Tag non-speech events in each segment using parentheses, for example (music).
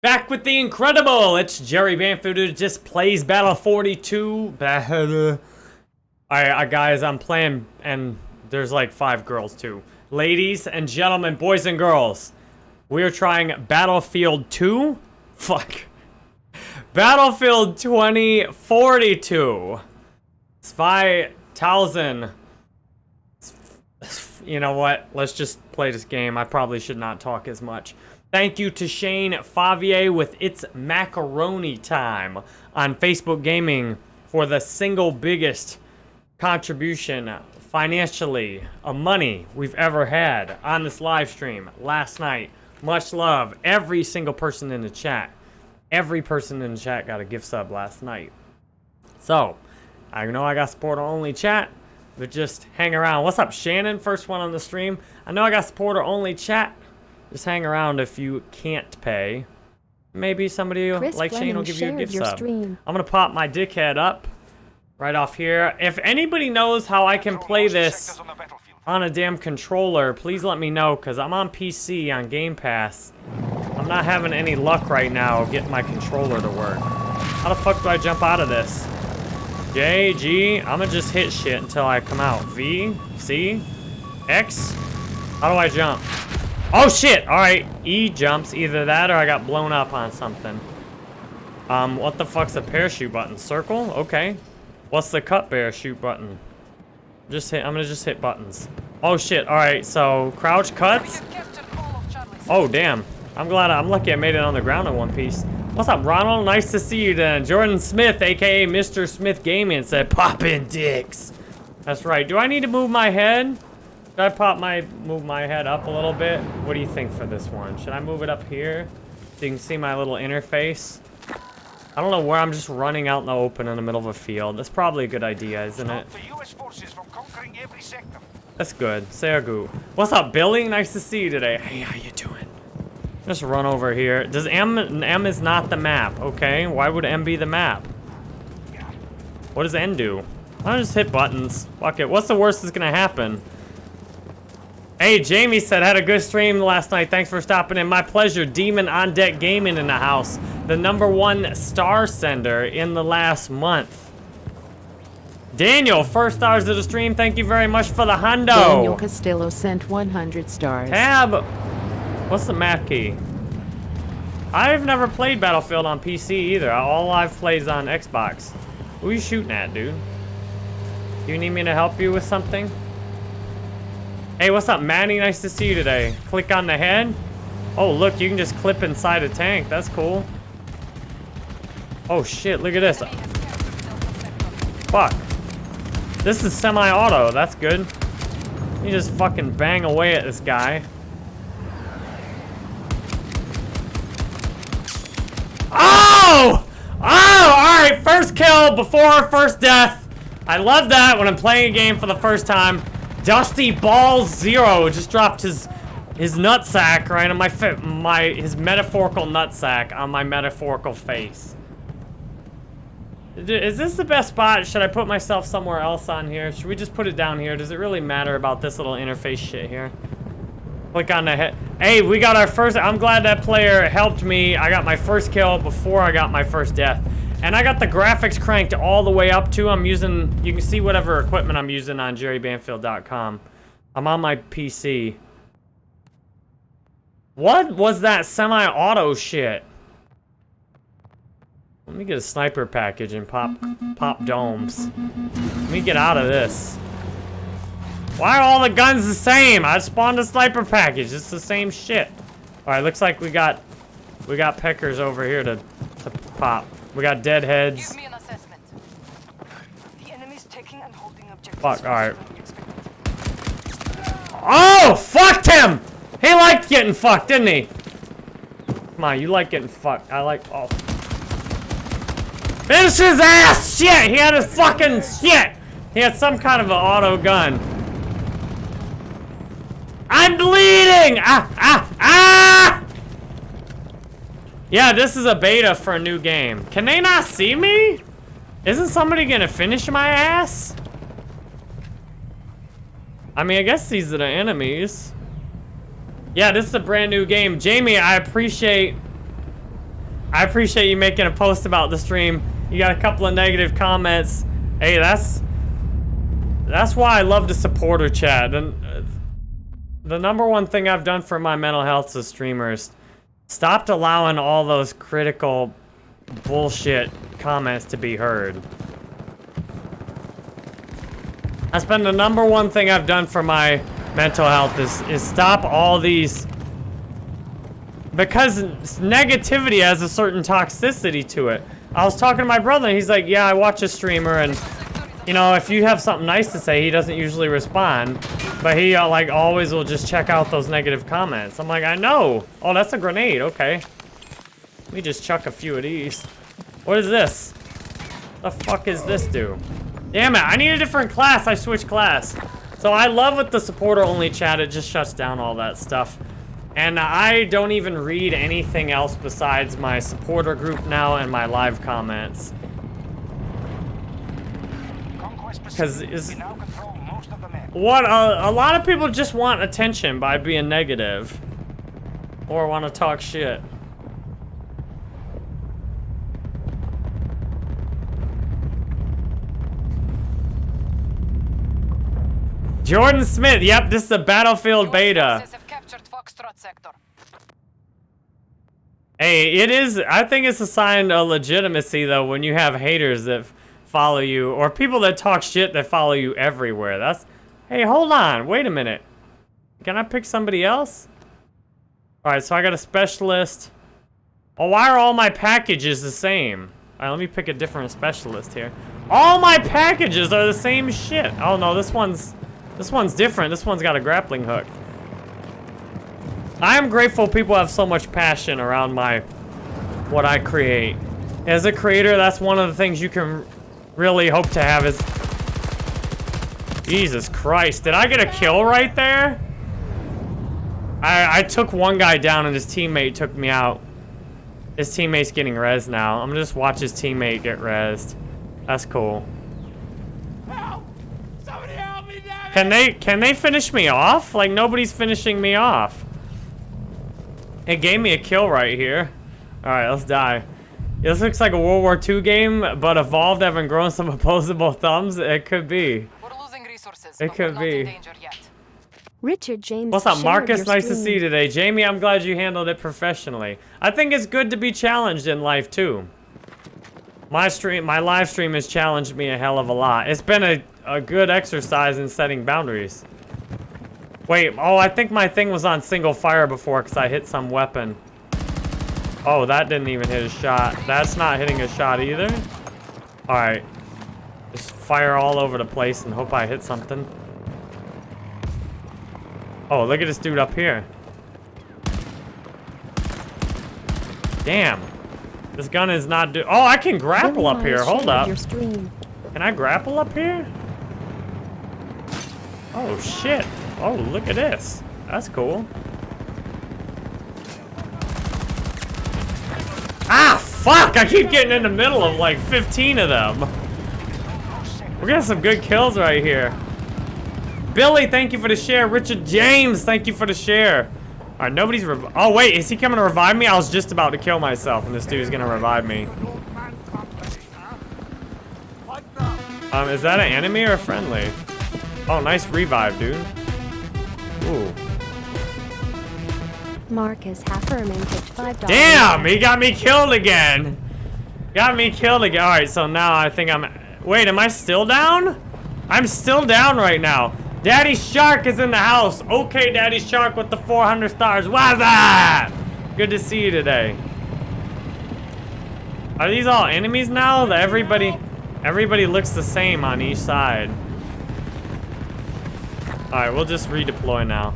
Back with the incredible! It's Jerry Banfield who just plays Battle 42. Battle. Alright, guys, I'm playing, and there's like five girls too. Ladies and gentlemen, boys and girls, we're trying Battlefield 2? (laughs) Fuck. Battlefield 2042. 2000. You know what? Let's just play this game. I probably should not talk as much. Thank you to Shane Favier with It's Macaroni Time on Facebook Gaming for the single biggest contribution financially of money we've ever had on this live stream last night. Much love. Every single person in the chat. Every person in the chat got a gift sub last night. So, I know I got supporter only chat, but just hang around. What's up, Shannon? First one on the stream. I know I got supporter only chat. Just hang around if you can't pay. Maybe somebody Chris like Shane will give you a gift sub. Stream. I'm gonna pop my dickhead up right off here. If anybody knows how I can play this on a damn controller, please let me know, because I'm on PC on Game Pass. I'm not having any luck right now getting my controller to work. How the fuck do I jump out of this? J, G, I'm gonna just hit shit until I come out. V, C, X, how do I jump? Oh shit! Alright, E jumps. Either that or I got blown up on something. Um, what the fuck's a parachute button? Circle? Okay. What's the cut parachute button? Just hit, I'm gonna just hit buttons. Oh shit, alright, so crouch cuts? Oh damn. I'm glad, I'm lucky I made it on the ground in one piece. What's up, Ronald? Nice to see you then. Jordan Smith, aka Mr. Smith Gaming, said, poppin' dicks. That's right. Do I need to move my head? Should I pop my, move my head up a little bit? What do you think for this one? Should I move it up here? So you can see my little interface? I don't know where I'm just running out in the open in the middle of a field. That's probably a good idea, isn't it? That's good. Sergu. What's up, Billy? Nice to see you today. Hey, how you doing? Just run over here. Does M, M is not the map, okay? Why would M be the map? What does N do? I'll just hit buttons. Fuck it. What's the worst that's gonna happen? Hey, Jamie said, had a good stream last night. Thanks for stopping in. My pleasure. Demon on Deck Gaming in the house. The number one star sender in the last month. Daniel, first stars of the stream. Thank you very much for the hundo. Daniel Castillo sent 100 stars. Tab. What's the map key? I've never played Battlefield on PC either. All I've played is on Xbox. Who are you shooting at, dude? Do you need me to help you with something? Hey, what's up, Manny? Nice to see you today. Click on the head. Oh, look, you can just clip inside a tank. That's cool. Oh, shit, look at this. Fuck. This is semi-auto. That's good. You just fucking bang away at this guy. Oh! Oh! Alright, first kill before first death. I love that when I'm playing a game for the first time. Dusty Balls Zero just dropped his his nutsack right on my my his metaphorical nutsack on my metaphorical face. Is this the best spot? Should I put myself somewhere else on here? Should we just put it down here? Does it really matter about this little interface shit here? Click on the head. Hey, we got our first. I'm glad that player helped me. I got my first kill before I got my first death. And I got the graphics cranked all the way up too. I'm using, you can see whatever equipment I'm using on jerrybanfield.com. I'm on my PC. What was that semi-auto shit? Let me get a sniper package and pop pop domes. Let me get out of this. Why are all the guns the same? I spawned a sniper package. It's the same shit. All right, looks like we got we got peckers over here to to pop. We got dead heads. Fuck, alright. Oh, fucked him! He liked getting fucked, didn't he? Come on, you like getting fucked. I like, oh. Finish his ass! Shit! He had his fucking shit! He had some kind of an auto gun. I'm bleeding! Ah, ah, ah! Yeah, this is a beta for a new game. Can they not see me? Isn't somebody gonna finish my ass? I mean, I guess these are the enemies. Yeah, this is a brand new game. Jamie, I appreciate I appreciate you making a post about the stream. You got a couple of negative comments. Hey, that's that's why I love the supporter chat. And uh, the number one thing I've done for my mental health as streamers, stopped allowing all those critical bullshit comments to be heard. That's been the number one thing I've done for my mental health is, is stop all these... Because negativity has a certain toxicity to it. I was talking to my brother and he's like, yeah, I watch a streamer and, you know, if you have something nice to say, he doesn't usually respond. But he, uh, like, always will just check out those negative comments. I'm like, I know. Oh, that's a grenade. Okay. Let me just chuck a few of these. What is this? The fuck is this do? Damn it, I need a different class. I switched class. So I love with the supporter-only chat. It just shuts down all that stuff. And I don't even read anything else besides my supporter group now and my live comments. Because what a, a lot of people just want attention by being negative or want to talk shit. Jordan Smith. Yep, this is a Battlefield beta. Hey, it is. I think it's a sign of legitimacy, though, when you have haters that follow you or people that talk shit that follow you everywhere. That's. Hey, hold on. Wait a minute. Can I pick somebody else? All right, so I got a specialist. Oh, why are all my packages the same? All right, let me pick a different specialist here. All my packages are the same shit. Oh, no, this one's... This one's different. This one's got a grappling hook. I am grateful people have so much passion around my what I create. As a creator, that's one of the things you can really hope to have is... Jesus Christ, did I get a kill right there? I, I took one guy down and his teammate took me out. His teammate's getting res now. I'm gonna just watch his teammate get rezzed. That's cool. Can they can they finish me off? Like nobody's finishing me off. It gave me a kill right here. Alright, let's die. This looks like a World War II game, but evolved having grown some (laughs) opposable thumbs. It could be. it could be. Richard James. What's up, Marcus? Nice to see you today. Jamie, I'm glad you handled it professionally. I think it's good to be challenged in life too. My stream, my live stream has challenged me a hell of a lot. It's been a a good exercise in setting boundaries. Wait, oh, I think my thing was on single fire before because I hit some weapon. Oh, that didn't even hit a shot. That's not hitting a shot either. All right. Just fire all over the place and hope I hit something. Oh, look at this dude up here. Damn. This gun is not do- Oh, I can grapple up here. Hold up. Can I grapple up here? Oh, shit. Oh, look at this. That's cool. Ah, fuck! I keep getting in the middle of like 15 of them. We're getting some good kills right here. Billy, thank you for the share. Richard James, thank you for the share. All right, nobody's Oh, wait, is he coming to revive me? I was just about to kill myself, and this dude's gonna revive me. Um, is that an enemy or a friendly? Oh, nice revive, dude. Ooh. Marcus Hafferman five dollars. Damn, he got me killed again. Got me killed again. All right, so now I think I'm. Wait, am I still down? I'm still down right now. Daddy Shark is in the house. Okay, Daddy Shark with the 400 stars. What's that? Good to see you today. Are these all enemies now? That everybody, everybody looks the same on each side. Alright, we'll just redeploy now.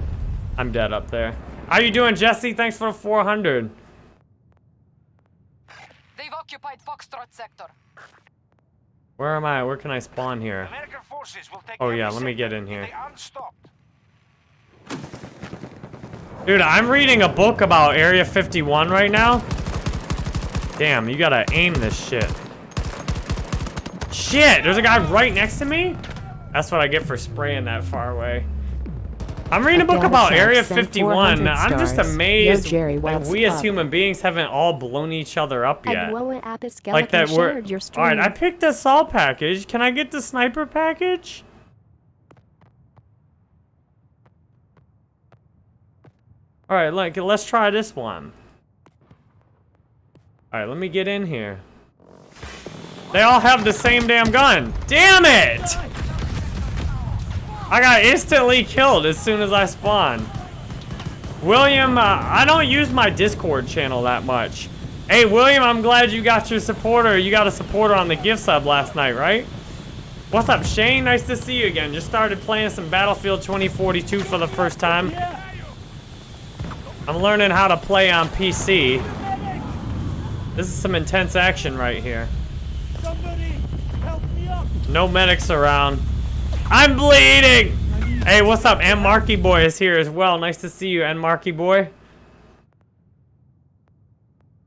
I'm dead up there. How you doing, Jesse? Thanks for the 400. They've occupied Foxtrot sector. Where am I? Where can I spawn here? Oh yeah, let me get in here. Dude, I'm reading a book about Area 51 right now. Damn, you gotta aim this shit. Shit, there's a guy right next to me? That's what I get for spraying that far away. I'm reading a book about Area 51. I'm just stars. Yo, amazed Jerry, that we as up? human beings haven't all blown each other up yet. Like that Skeleton we're... shared your stream. Alright, I picked the assault package. Can I get the sniper package? Alright, like, let's try this one. Alright, let me get in here. They all have the same damn gun. Damn it! I got instantly killed as soon as I spawned. William, uh, I don't use my Discord channel that much. Hey, William, I'm glad you got your supporter. You got a supporter on the gift sub last night, right? What's up, Shane? Nice to see you again. Just started playing some Battlefield 2042 for the first time. I'm learning how to play on PC. This is some intense action right here. No medics around. I'm bleeding! Hey, what's up? And Marky Boy is here as well. Nice to see you, and Marky Boy.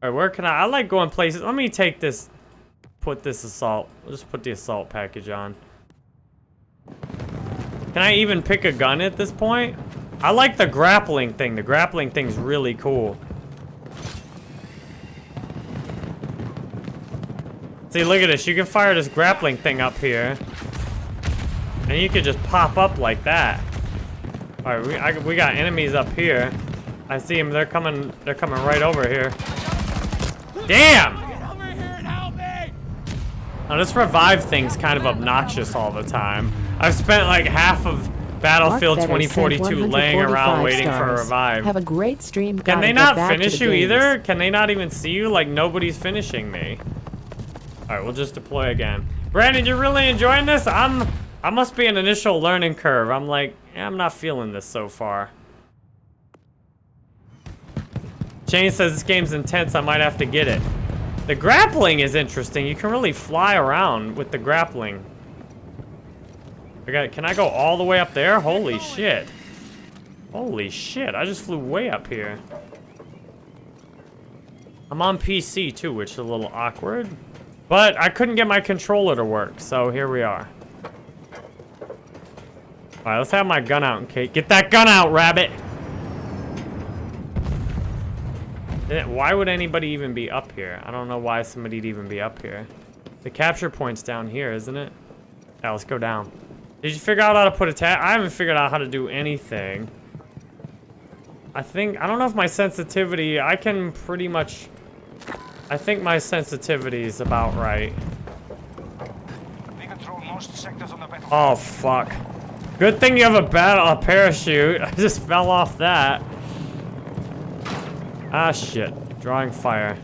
Alright, where can I? I like going places. Let me take this. Put this assault. We'll just put the assault package on. Can I even pick a gun at this point? I like the grappling thing. The grappling thing's really cool. See, look at this. You can fire this grappling thing up here. And you could just pop up like that. All right, we, I, we got enemies up here. I see them. They're coming. They're coming right over here. Damn! Now this revive thing's kind of obnoxious all the time. I've spent like half of Battlefield Mark Better sent 145 laying around waiting for a stars. revive. Have a great stream. Can they not finish the you games. either? Can they not even see you? Like nobody's finishing me. All right, we'll just deploy again. Brandon, you're really enjoying this? I'm. I must be an initial learning curve. I'm like, yeah, I'm not feeling this so far. Jane says this game's intense. I might have to get it. The grappling is interesting. You can really fly around with the grappling. I got, can I go all the way up there? Holy shit. Holy shit, I just flew way up here. I'm on PC too, which is a little awkward. But I couldn't get my controller to work, so here we are. Alright, let's have my gun out case. Get that gun out, rabbit! Eh, Why would anybody even be up here? I don't know why somebody'd even be up here. The capture point's down here, isn't it? Yeah, let's go down. Did you figure out how to put a tag? I haven't figured out how to do anything. I think, I don't know if my sensitivity, I can pretty much, I think my sensitivity is about right. We control most sectors on the. Oh, fuck. Good thing you have a battle, a parachute. (laughs) I just fell off that. Ah, shit. Drawing fire.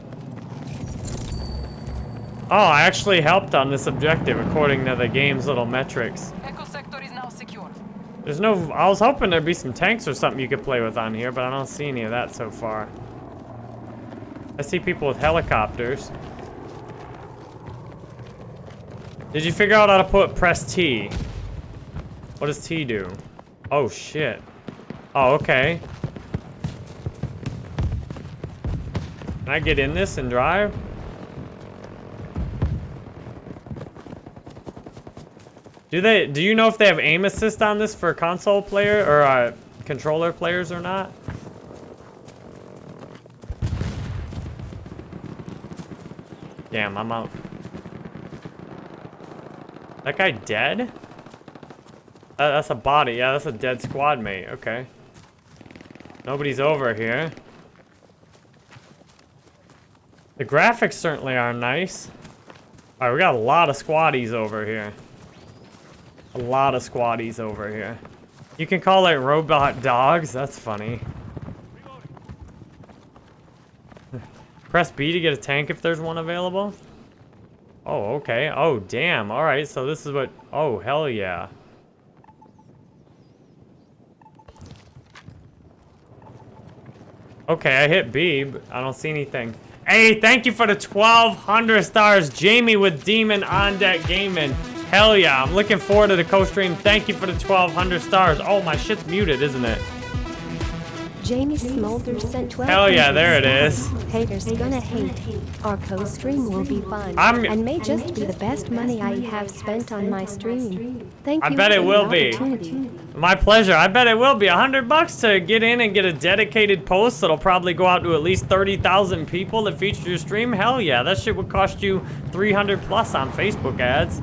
Oh, I actually helped on this objective according to the game's little metrics. Echo sector is now secure. There's no... I was hoping there'd be some tanks or something you could play with on here, but I don't see any of that so far. I see people with helicopters. Did you figure out how to put press T? What does T do? Oh, shit. Oh, okay. Can I get in this and drive? Do they? Do you know if they have aim assist on this for console player or uh, controller players or not? Damn, I'm out. That guy dead? That's a body. Yeah, that's a dead squad mate. Okay. Nobody's over here. The graphics certainly are nice. Alright, we got a lot of squaddies over here. A lot of squaddies over here. You can call it robot dogs. That's funny. (laughs) Press B to get a tank if there's one available. Oh, okay. Oh, damn. All right, so this is what... Oh, hell yeah. Okay, I hit B, but I don't see anything. Hey, thank you for the 1,200 stars. Jamie with Demon on Deck Gaming. Hell yeah, I'm looking forward to the co-stream. Thank you for the 1,200 stars. Oh, my shit's muted, isn't it? Jamie Smolder sent 12 Hell yeah, there it is. Haters gonna hate. Our co-stream will be fun. I'm- and may just be the best money I have spent on my stream. Thank I you bet it will be. My pleasure. I bet it will be a hundred bucks to get in and get a dedicated post that'll probably go out to at least 30,000 people that feature your stream. Hell yeah, that shit would cost you 300 plus on Facebook ads.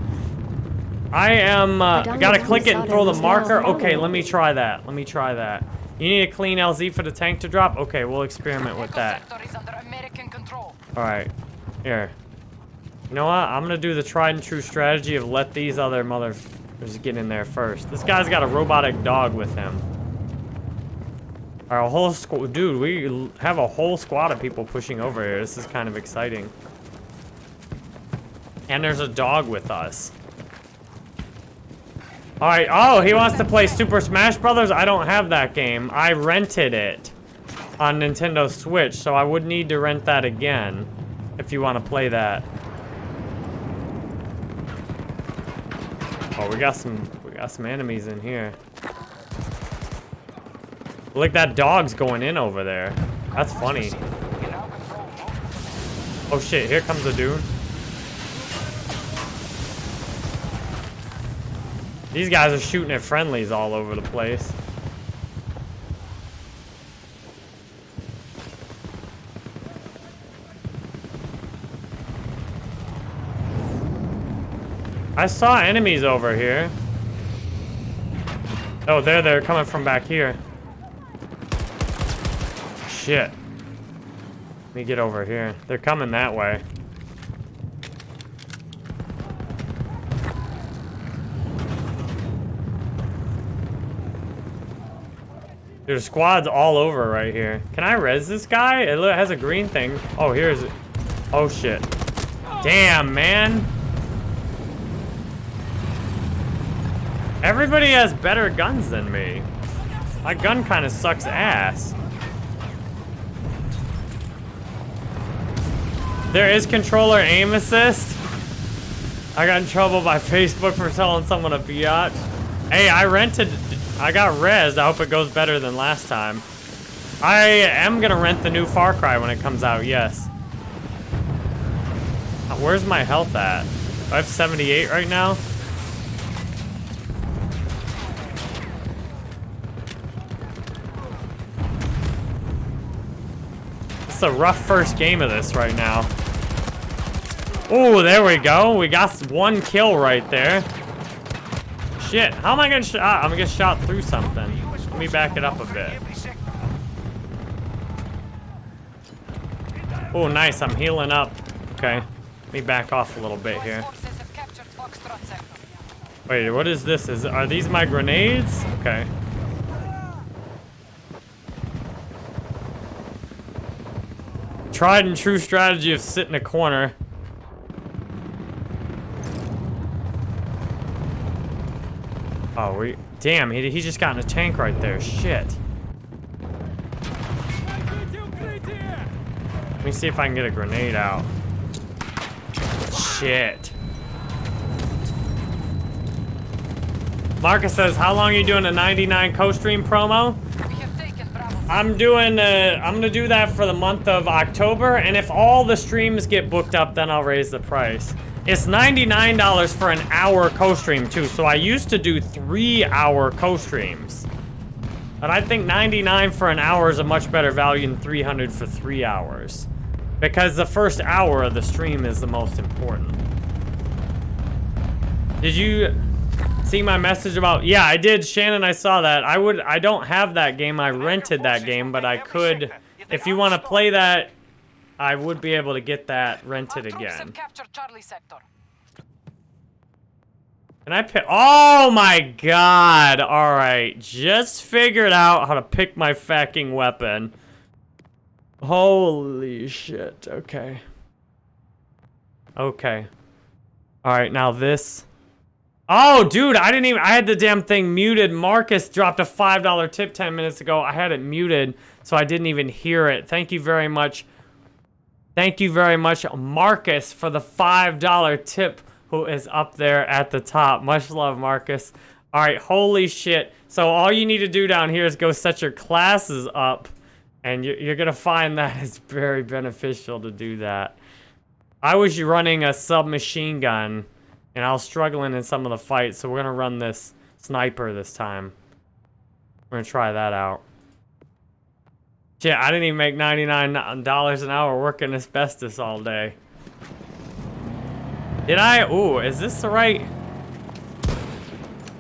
I am, uh, I gotta click it and throw the marker. Okay, let me try that. Let me try that. You need a clean LZ for the tank to drop? Okay, we'll experiment with that. sector is under American control. Alright. Here. You know what? I'm gonna do the tried and true strategy of let these other motherfuckers get in there first. This guy's got a robotic dog with him. Our whole squad, dude, we have a whole squad of people pushing over here. This is kind of exciting. And there's a dog with us. Alright, oh, he wants to play Super Smash Brothers? I don't have that game. I rented it on Nintendo Switch, so I would need to rent that again if you want to play that. Oh, we got some we got some enemies in here. Look, that dog's going in over there. That's funny. Oh shit, here comes a dude. These guys are shooting at friendlies all over the place. I saw enemies over here. Oh, there they're coming from back here. Shit. Let me get over here. They're coming that way. There's squads all over right here. Can I res this guy? It has a green thing. Oh, here's it. Oh, shit. Damn, man. Everybody has better guns than me. My gun kind of sucks ass. There is controller aim assist. I got in trouble by (laughs) Facebook for telling someone a Fiat. Hey, I rented, I got res. I hope it goes better than last time. I am gonna rent the new Far Cry when it comes out, yes. Where's my health at? I have 78 right now. It's a rough first game of this right now. Oh, there we go. We got one kill right there. Shit, how am I gonna shot? Ah, I'm gonna get shot through something. Let me back it up a bit. Oh, nice. I'm healing up. Okay. Let me back off a little bit here. Wait, what is this? Is Are these my grenades? Okay. Tried and true strategy of sit in a corner. Oh, we... Damn, he, he just got in a tank right there. Shit. Let me see if I can get a grenade out. Shit. Marcus says, how long are you doing a 99 co-stream promo? We have taken Bravo. I'm doing, uh, I'm gonna do that for the month of October, and if all the streams get booked up, then I'll raise the price. It's $99 for an hour co-stream too, so I used to do three hour co-streams. But I think 99 for an hour is a much better value than 300 for three hours. Because the first hour of the stream is the most important. Did you see my message about yeah i did. Shannon i saw that. I would i don't have that game. I rented that game but i could if you want to play that i would be able to get that rented again have captured Charlie sector. and i pick oh my god. All right. Just figured out how to pick my fucking weapon. Holy shit. Okay. Okay. All right. Now this Oh, dude, I didn't even, I had the damn thing muted. Marcus dropped a $5 tip 10 minutes ago. I had it muted, so I didn't even hear it. Thank you very much. Thank you very much, Marcus, for the $5 tip who is up there at the top. Much love, Marcus. All right, holy shit. So all you need to do down here is go set your classes up, and you're, you're going to find that it's very beneficial to do that. I was running a submachine gun, and I was struggling in some of the fights, so we're gonna run this sniper this time. We're gonna try that out. Shit, I didn't even make $99 an hour working asbestos all day. Did I? Ooh, is this the right?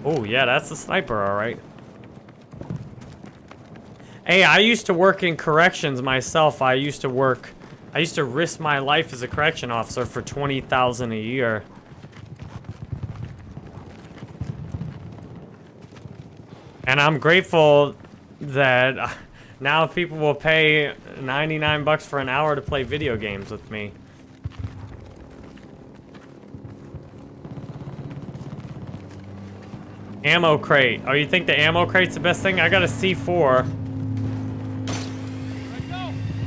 Oh, yeah, that's the sniper, all right. Hey, I used to work in corrections myself. I used to work, I used to risk my life as a correction officer for 20000 a year. And I'm grateful that now people will pay 99 bucks for an hour to play video games with me. Ammo crate. Oh, you think the ammo crate's the best thing? I got a C4.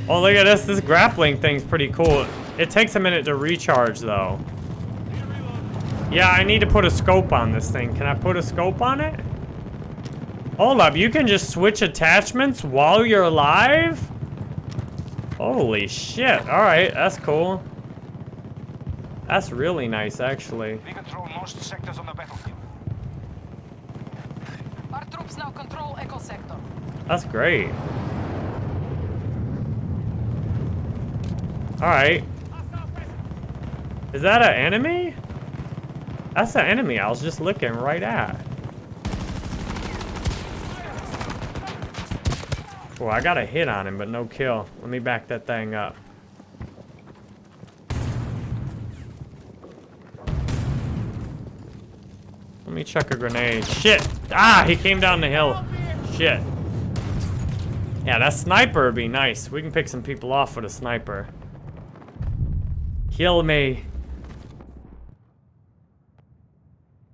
Oh, look at this. This grappling thing's pretty cool. It takes a minute to recharge, though. Yeah, I need to put a scope on this thing. Can I put a scope on it? Hold up, you can just switch attachments while you're alive? Holy shit. Alright, that's cool. That's really nice, actually. We control most sectors on the battlefield. Our troops now control Echo Sector. That's great. Alright. Is that an enemy? That's an enemy I was just looking right at. Oh, I got a hit on him, but no kill. Let me back that thing up. Let me chuck a grenade. Shit! Ah, he came down the hill. Shit. Yeah, that sniper would be nice. We can pick some people off with a sniper. Kill me.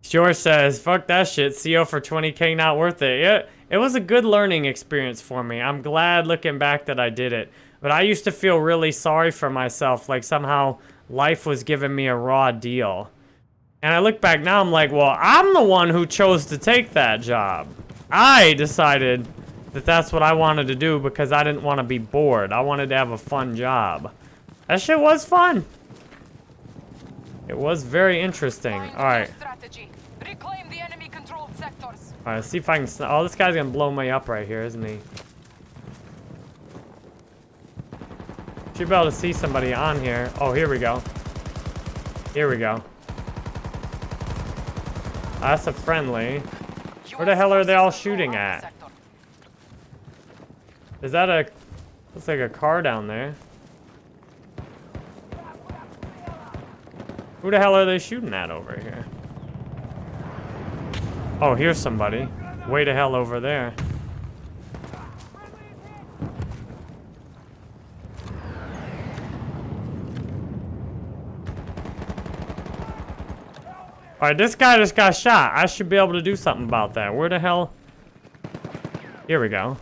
George says, fuck that shit. CO for 20k not worth it. Yeah, it was a good learning experience for me. I'm glad looking back that I did it. But I used to feel really sorry for myself. Like somehow life was giving me a raw deal. And I look back now, I'm like, well, I'm the one who chose to take that job. I decided that that's what I wanted to do because I didn't want to be bored. I wanted to have a fun job. That shit was fun. It was very interesting. All right. Strategy. Reclaim the enemy controlled sectors. All right, let's see if I can... Oh, this guy's gonna blow me up right here, isn't he? Should be able to see somebody on here. Oh, here we go. Here we go. That's a friendly. Where the hell are they all shooting at? Is that a... Looks like a car down there. Who the hell are they shooting at over here? Oh, here's somebody. Way to hell over there. Alright, this guy just got shot. I should be able to do something about that. Where the hell? Here we go.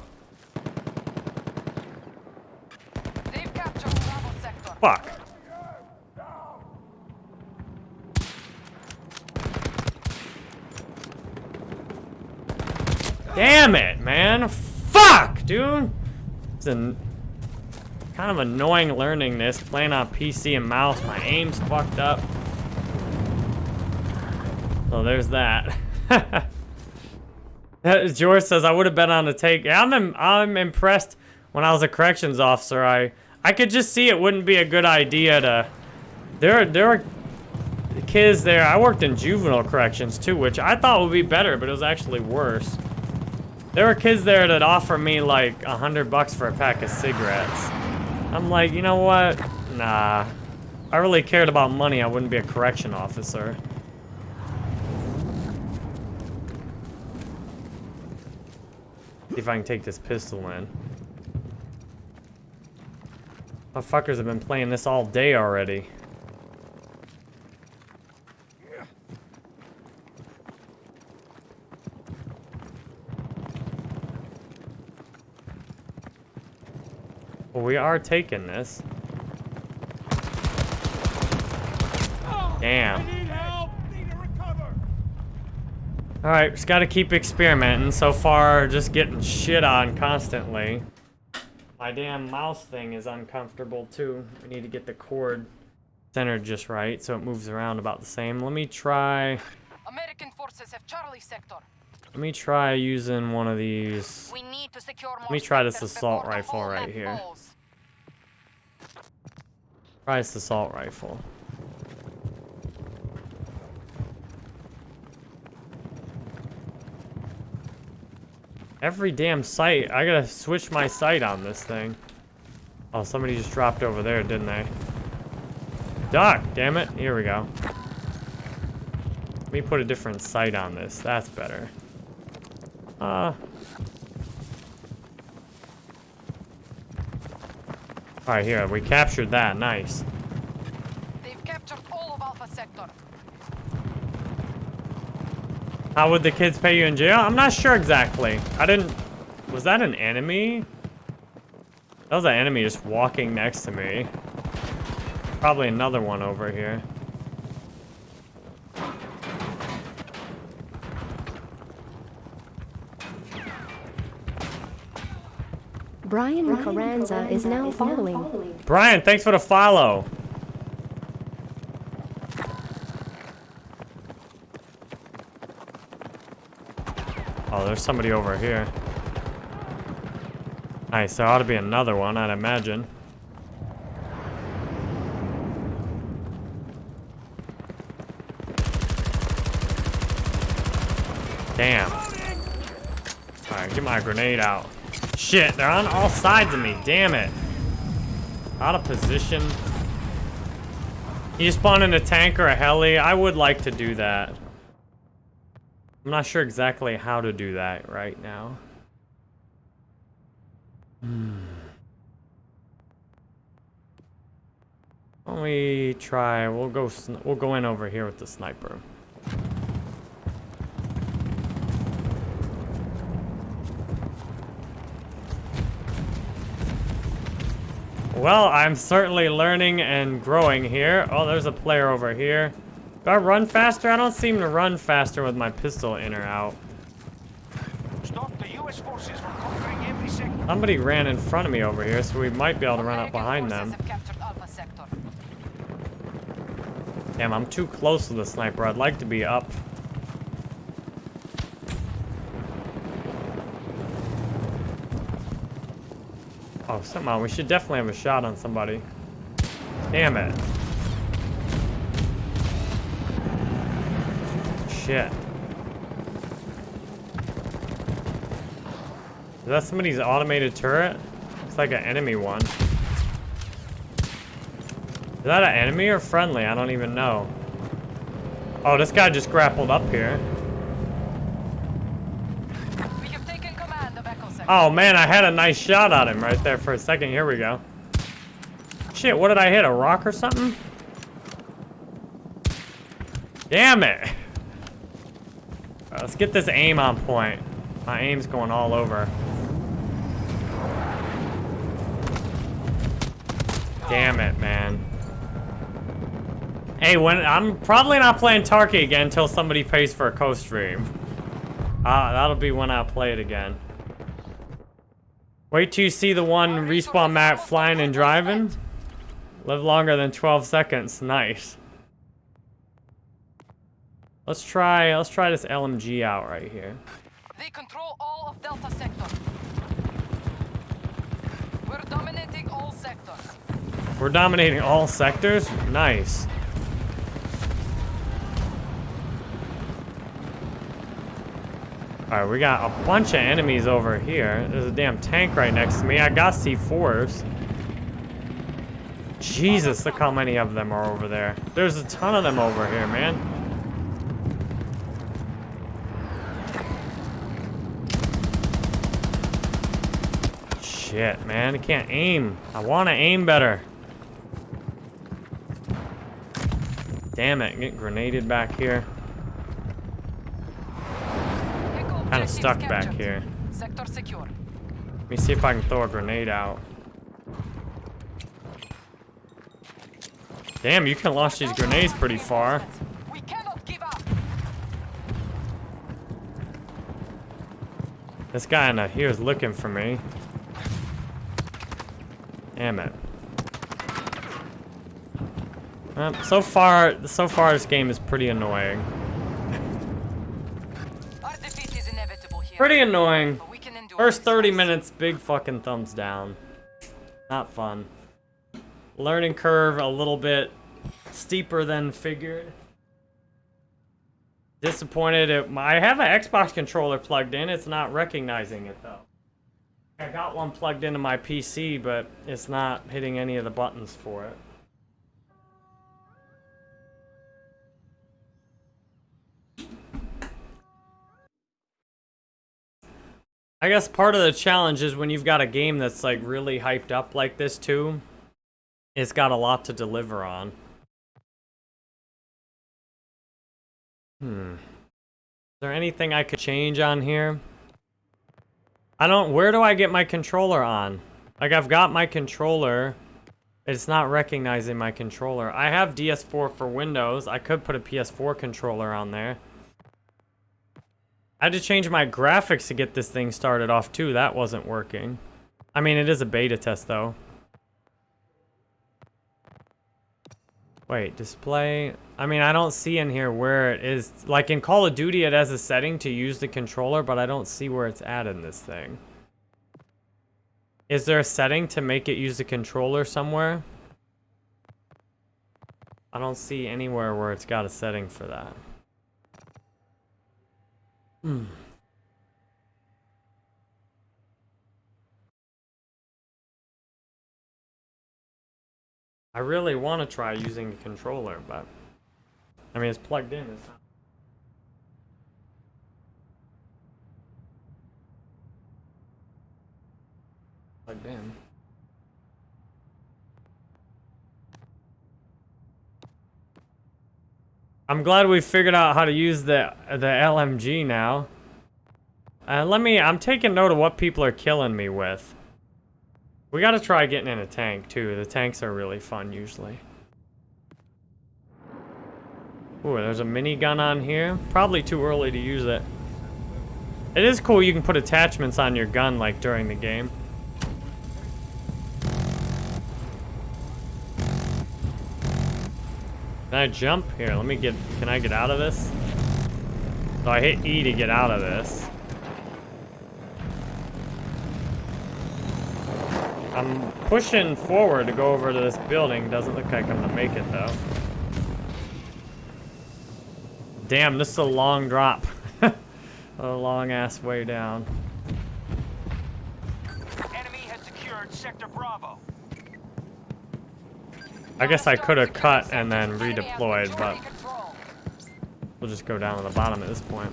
They've captured Bravo sector. Fuck. Damn it, man. Fuck, dude. It's an kind of annoying learning this, playing on PC and mouse. My aim's fucked up. So there's that. (laughs) George says I would have been on the take. Yeah, I'm im- I'm impressed. When I was a corrections officer, I I could just see it wouldn't be a good idea to. There there were kids there. I worked in juvenile corrections too, which I thought would be better, but it was actually worse. There were kids there that offer me like a hundred bucks for a pack of cigarettes. I'm like, you know what? Nah. I really cared about money, I wouldn't be a correction officer. See if I can take this pistol in. Motherfuckers have been playing this all day already. Well, we are taking this. Damn. Alright, just gotta keep experimenting. So far, just getting shit on constantly. My damn mouse thing is uncomfortable too. We need to get the cord centered just right so it moves around about the same. Let me try... American forces have Charlie sector. Let me try using one of these. We need to secure more Let me try this assault rifle right map here. falls. This assault rifle. Every damn sight. I gotta switch my sight on this thing. Oh, somebody just dropped over there, didn't they? Duck, damn it. Here we go. Let me put a different sight on this. That's better. Uh. Alright, here. We captured that. Nice. They've captured all of Alpha Sector. How would the kids pay you in jail? I'm not sure exactly. I didn't... Was that an enemy? That was an enemy just walking next to me. Probably another one over here. Brian Carranza is now following. Brian, thanks for the follow. Oh, there's somebody over here. Nice, there ought to be another one, I'd imagine. Damn. Alright, get my grenade out. Shit, they're on all sides of me. Damn it. Out of position. You spawn in a tank or a heli? I would like to do that. I'm not sure exactly how to do that right now. Hmm. Let me try. We'll go. We'll go in over here with the sniper. Well, I'm certainly learning and growing here. Oh, there's a player over here. Do I run faster? I don't seem to run faster with my pistol in or out. Stop the US forces from conquering every sector. Somebody ran in front of me over here, so we might be able to run up behind them. have captured Alpha Sector. Damn, I'm too close to the sniper. I'd like to be up. Oh, somehow we should definitely have a shot on somebody. Damn it. Shit. Is that somebody's automated turret? Looks like an enemy one. Is that an enemy or friendly? I don't even know. Oh, this guy just grappled up here. We have taken command of Echo Sector. Oh man, I had a nice shot at him right there for a second. Here we go. Shit, what did I hit? A rock or something? Damn it. Let's get this aim on point. My aim's going all over. Damn it, man. Hey, when I'm probably not playing Tarky again until somebody pays for a co-stream. Uh, that'll be when I play it again. Wait till you see the one respawn map flying and driving. Live longer than 12 seconds. Nice. Let's try. Let's try this LMG out right here. They control all of Delta Sector. We're dominating all sectors. We're dominating all sectors. Nice. Alright, we got a bunch of enemies over here. There's a damn tank right next to me. I got C4s. Jesus, look how many of them are over there. There's a ton of them over here, man. Shit, man, I can't aim. I want to aim better. Damn it, get grenaded back here. Echo Kinda stuck back here. Sector secure. Let me see if I can throw a grenade out. Damn, you can launch these grenades pretty far. We cannot give up. This guy in here is looking for me. Damn it. Um, so far, so far this game is pretty annoying. Pretty annoying. But we can endure First 30 minutes, big fucking thumbs down. Not fun. Learning curve a little bit steeper than figured. Disappointed. It, I have an Xbox controller plugged in. It's not recognizing it though. I got one plugged into my PC, but it's not hitting any of the buttons for it. I guess part of the challenge is when you've got a game that's like really hyped up like this too, it's got a lot to deliver on. Hmm. Is there anything I could change on here? I don't, where do I get my controller on? Like I've got my controller, it's not recognizing my controller. I have DS4 for Windows, I could put a PS4 controller on there. I had to change my graphics to get this thing started off too. That wasn't working. I mean, it is a beta test though. Wait, display. I mean, I don't see in here where it is. Like in Call of Duty, it has a setting to use the controller, but I don't see where it's at in this thing. Is there a setting to make it use the controller somewhere? I don't see anywhere where it's got a setting for that. Hmm. I really want to try using the controller, but I mean, it's plugged in. It's not. Plugged in. I'm glad we figured out how to use the the LMG now. Uh, let me, I'm taking note of what people are killing me with. We gotta try getting in a tank too. The tanks are really fun usually. Ooh, there's a minigun on here. Probably too early to use it. It is cool you can put attachments on your gun like during the game. Can I jump? Here, let me get, can I get out of this? So I hit E to get out of this. I'm pushing forward to go over to this building. Doesn't look like I'm gonna make it though. Damn, this is a long drop. (laughs) a long ass way down. Enemy has secured Sector Bravo. I guess I could have cut and then redeployed, but we'll just go down to the bottom at this point.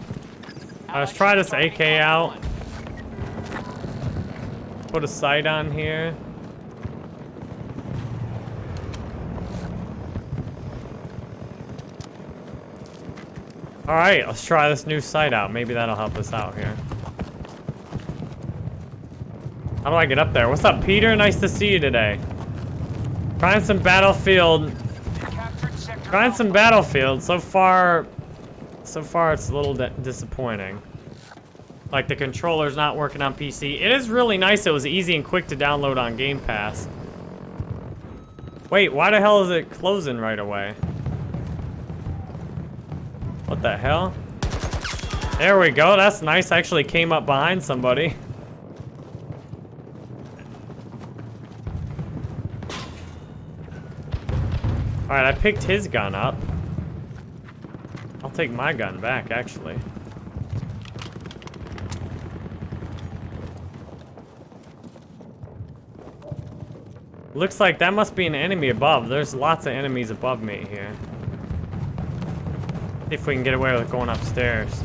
Let's try this AK out. Put a sight on here. Alright, let's try this new sight out. Maybe that'll help us out here. How do I get up there? What's up, Peter? Nice to see you today. Trying some Battlefield. Trying some Battlefield. So far, so far it's a little disappointing. Like the controller's not working on PC. It is really nice. It was easy and quick to download on Game Pass. Wait, why the hell is it closing right away? What the hell? There we go. That's nice. I actually came up behind somebody. (laughs) Alright, I picked his gun up. I'll take my gun back, actually. Looks like that must be an enemy above. There's lots of enemies above me here. If we can get away with going upstairs.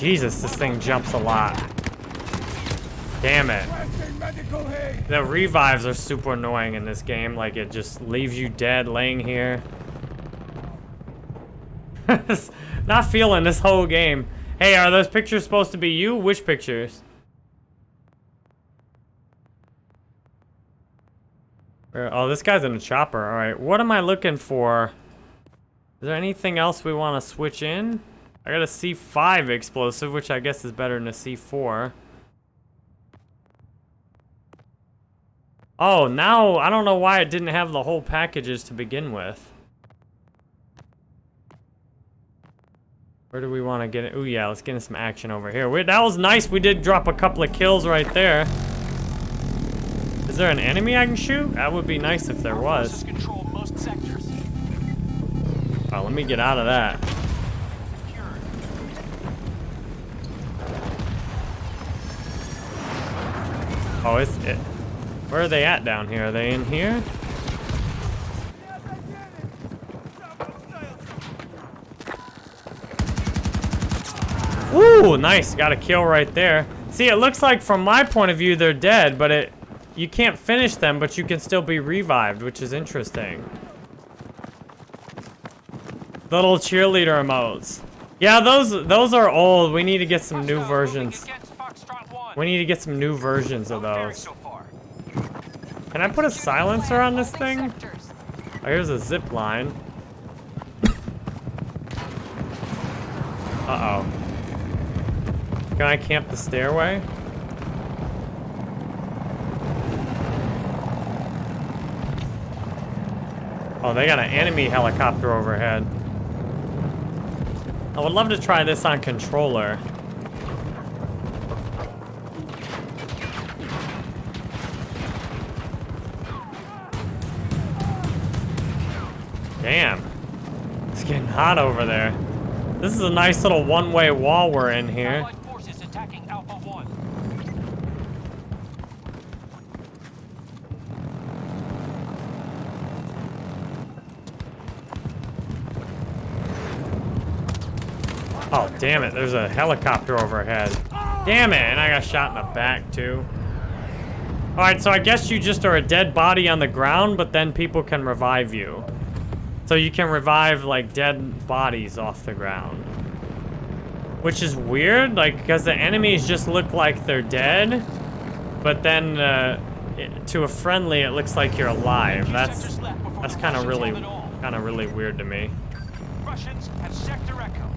Jesus, this thing jumps a lot. Damn it. The revives are super annoying in this game. Like, it just leaves you dead laying here. (laughs) Not feeling this whole game. Hey, are those pictures supposed to be you? Which pictures? Oh, this guy's in a chopper. All right, what am I looking for? Is there anything else we want to switch in? I got a C5 explosive, which I guess is better than a C4. Oh, now I don't know why it didn't have the whole packages to begin with. Where do we want to get it? Oh yeah, let's get in some action over here. Wait, that was nice. We did drop a couple of kills right there. Is there an enemy I can shoot? That would be nice if there was. sectors. Oh, let me get out of that. Oh, it's it. Where are they at down here? Are they in here? Ooh, nice. Got a kill right there. See, it looks like from my point of view they're dead, but it you can't finish them, but you can still be revived, which is interesting. Little cheerleader emotes. Yeah, those those are old. We need to get some new versions. We need to get some new versions of those. Can I put a silencer on this thing? Oh, here's a zip line. Uh-oh. Can I camp the stairway? Oh, they got an enemy helicopter overhead. I would love to try this on controller. Hot over there. This is a nice little one-way wall we're in here. Allied forces attacking Alpha 1. Oh, damn it. There's a helicopter overhead. Damn it. And I got shot in the back, too. Alright, so I guess you just are a dead body on the ground, but then people can revive you. So you can revive, like, dead bodies off the ground. Which is weird, like, because the enemies just look like they're dead. But then, uh, to a friendly, it looks like you're alive. That's, that's kind of really, kind of really weird to me. Russians have Sector Echo.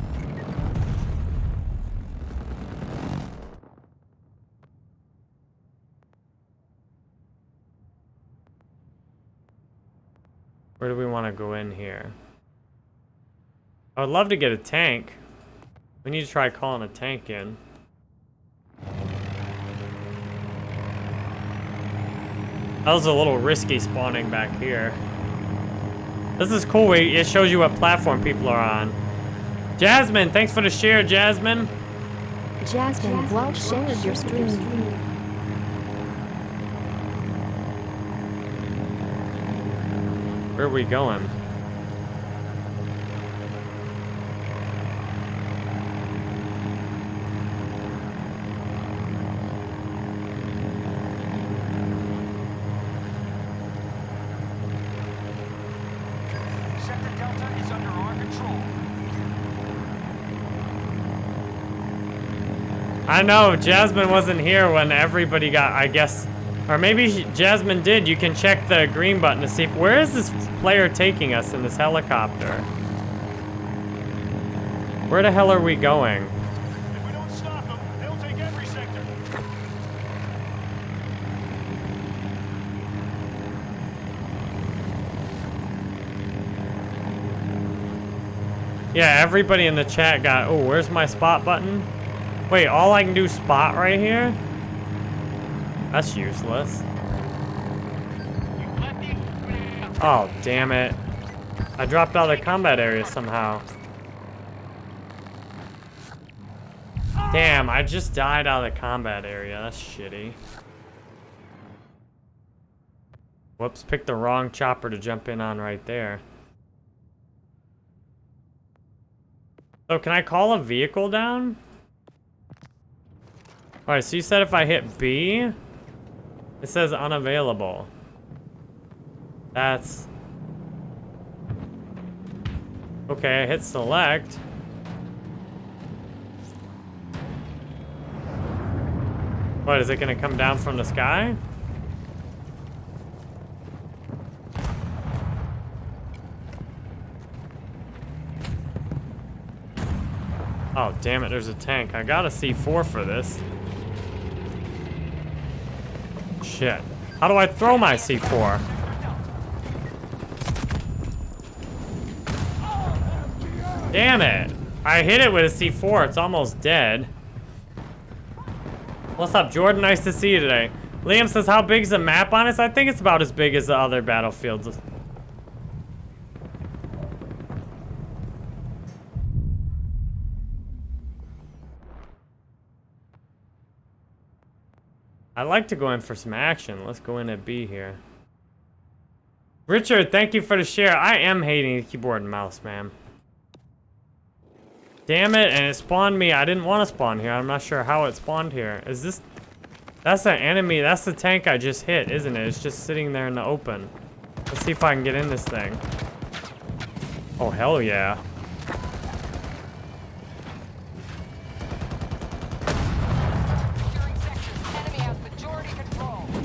Where do we want to go in here? I would love to get a tank. We need to try calling a tank in. That was a little risky spawning back here. This is cool. It shows you what platform people are on. Jasmine, thanks for the share, Jasmine. Jasmine, well shared your stream. Where are we going? Sector Delta is under our control. I know, Jasmine wasn't here when everybody got, I guess, or maybe she- Jasmine did. You can check the green button to see, if, where is this player taking us in this helicopter? Where the hell are we going? If we don't stop them, they'll take every sector. Yeah, everybody in the chat got, oh, where's my spot button? Wait, all I can do spot right here? That's useless. Oh, damn it. I dropped out of the combat area somehow. Damn, I just died out of the combat area. That's shitty. Whoops, picked the wrong chopper to jump in on right there. So can I call a vehicle down? Alright, so you said if I hit B, it says unavailable. That's... Okay, I hit select. What, is it gonna come down from the sky? Oh, damn it, there's a tank. I got a C4 for this. Shit. How do I throw my C4? Damn it. I hit it with a C4. It's almost dead. What's up, Jordan? Nice to see you today. Liam says, how big is the map on us? I think it's about as big as the other battlefields. I'd like to go in for some action. Let's go in at B here. Richard, thank you for the share. I am hating the keyboard and mouse, man. Damn it, and it spawned me. I didn't want to spawn here. I'm not sure how it spawned here. Is this... That's an enemy. That's the tank I just hit, isn't it? It's just sitting there in the open. Let's see if I can get in this thing. Oh, hell yeah.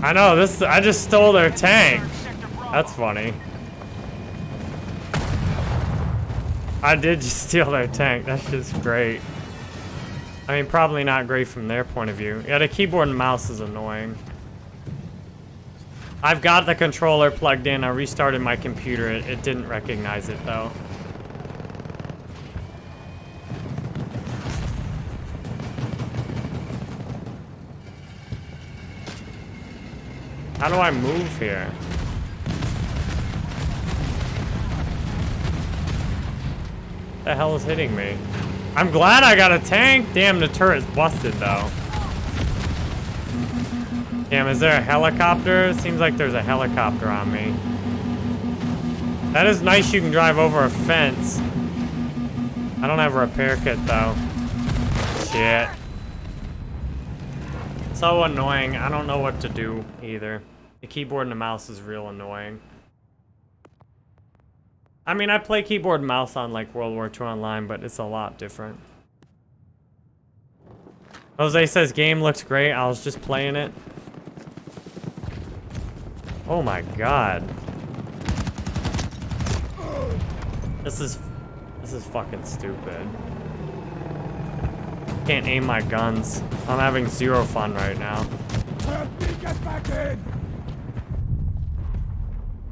I know, this... I just stole their tank. That's funny. I did just (laughs) steal their tank. That's just great. I mean, probably not great from their point of view. Yeah, the keyboard and mouse is annoying. I've got the controller plugged in. I restarted my computer. It, it didn't recognize it, though. How do I move here? The hell is hitting me? I'm glad I got a tank. Damn, the turret's busted, though. Damn, is there a helicopter? Seems like there's a helicopter on me. That is nice you can drive over a fence. I don't have a repair kit, though. Shit. So annoying. I don't know what to do, either. The keyboard and the mouse is real annoying. I mean, I play keyboard mouse on like World War II Online, but it's a lot different. Jose says game looks great. I was just playing it. Oh my god. This is this is fucking stupid. Can't aim my guns. I'm having zero fun right now.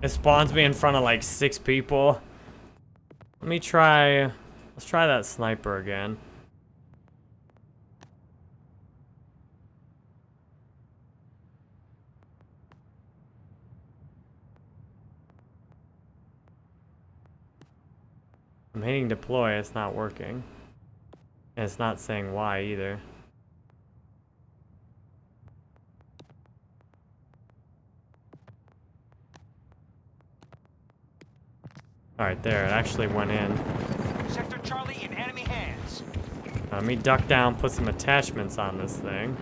It spawns me in front of like six people. Let me try... Let's try that sniper again. I'm hitting deploy, it's not working. And it's not saying why either. Alright, there, it actually went in. Sector Charlie in enemy hands. Let me duck down, put some attachments on this thing.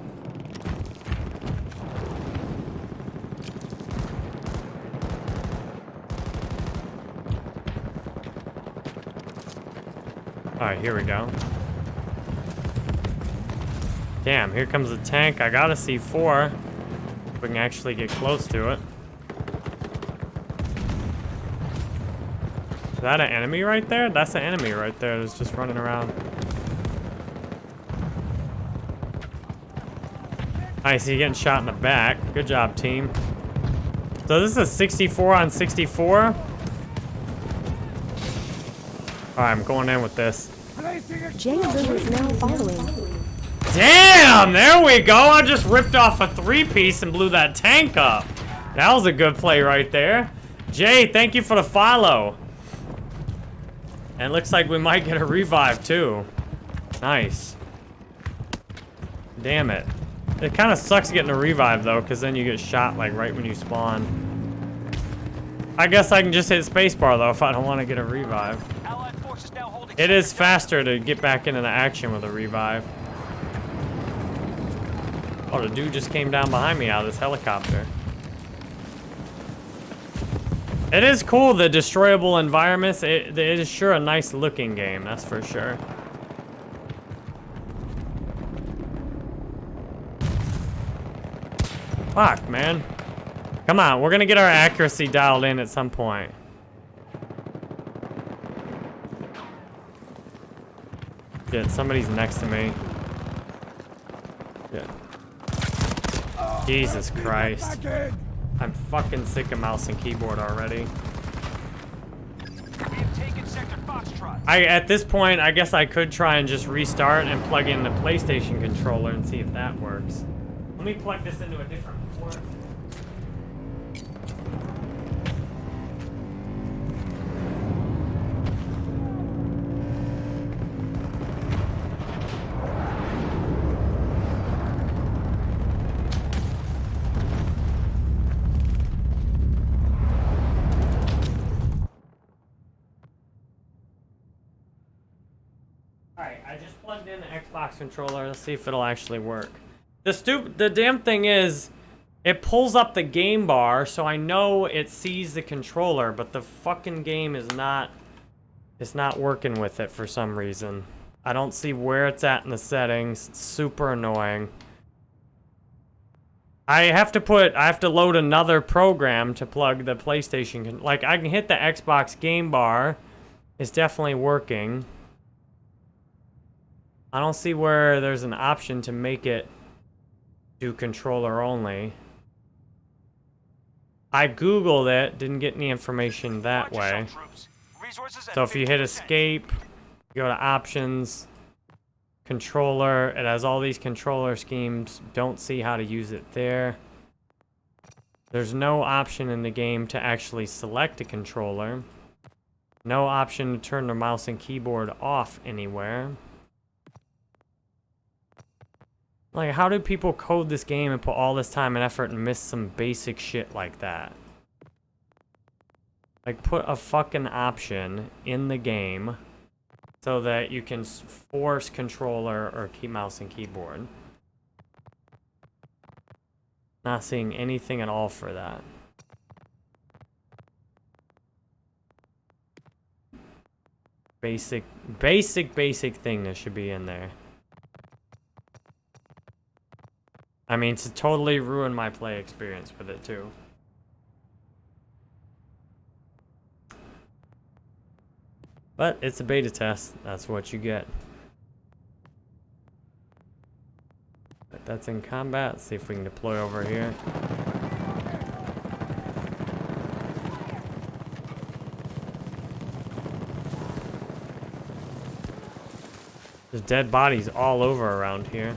Alright, here we go. Damn, here comes the tank. I got a C4. If we can actually get close to it. That an enemy right there? That's an enemy right there that's just running around. Nice, he's getting shot in the back. Good job, team. So this is a 64 on 64. Alright, I'm going in with this. Jay is now following. Damn, there we go. I just ripped off a three-piece and blew that tank up. That was a good play right there. Jay, thank you for the follow. And looks like we might get a revive too. Nice. Damn it. It kind of sucks getting a revive though, because then you get shot like right when you spawn. I guess I can just hit spacebar though if I don't want to get a revive. Allied forces now holding It is faster to get back into the action with a revive. Oh, the dude just came down behind me out of this helicopter. It is cool, the destroyable environments. It, it is sure a nice looking game, that's for sure. Fuck, man. Come on, we're gonna get our accuracy dialed in at some point. Shit, somebody's next to me. Shit. Jesus Christ. I'm fucking sick of mouse and keyboard already. I at this point, I guess I could try and just restart and plug in the PlayStation controller and see if that works. Let me plug this into a different Xbox controller. Let's see if it'll actually work. The stupid, the damn thing is, it pulls up the game bar, so I know it sees the controller, but the fucking game is not, it's not working with it for some reason. I don't see where it's at in the settings. It's super annoying. I have to put, I have to load another program to plug the PlayStation. Like, I can hit the Xbox game bar. It's definitely working. I don't see where there's an option to make it do controller only. I googled it, didn't get any information that way. yourself, troops. Resources at So if you hit escape, you go to options, controller, it has all these controller schemes. Don't see how to use it there. There's no option in the game to actually select a controller. No option to turn the mouse and keyboard off anywhere. Like, how do people code this game and put all this time and effort and miss some basic shit like that? Like, put a fucking option in the game so that you can force controller or key mouse and keyboard. Not seeing anything at all for that. Basic, basic, basic thing that should be in there. I mean, to totally ruin my play experience with it too. But it's a beta test. That's what you get. But that's in combat. See if we can deploy over here. There's dead bodies all over around here.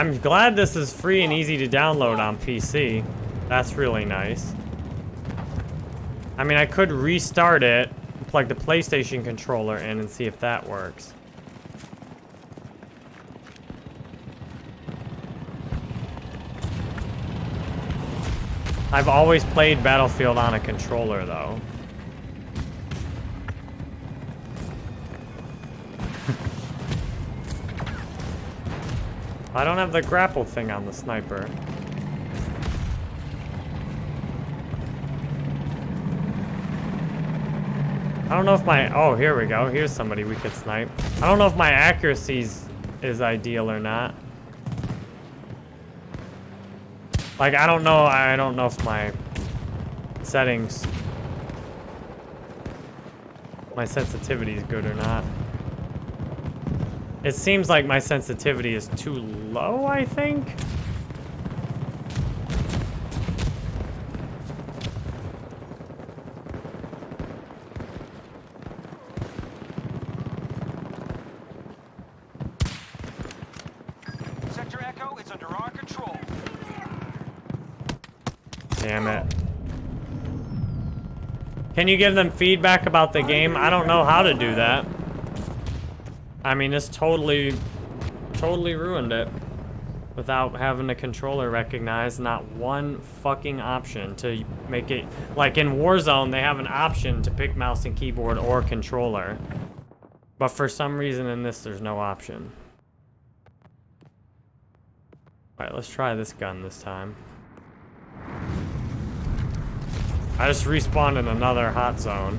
I'm glad this is free and easy to download on PC. That's really nice. I mean, I could restart it, plug the PlayStation controller in and see if that works. I've always played Battlefield on a controller, though. I don't have the grapple thing on the sniper. I don't know if my... Oh, here we go. Here's somebody we could snipe. I don't know if my accuracy is ideal or not. Like, I don't know. I don't know if my settings... My sensitivity is good or not. It seems like my sensitivity is too low, I think? Sector Echo is under our control. Damn it. Can you give them feedback about the game? I don't know how to do that. I mean, this totally, totally ruined it. Without having the controller recognized, not one fucking option to make it... Like in Warzone, they have an option to pick mouse and keyboard or controller. But for some reason in this, there's no option. Alright, let's try this gun this time. I just respawned in another hot zone.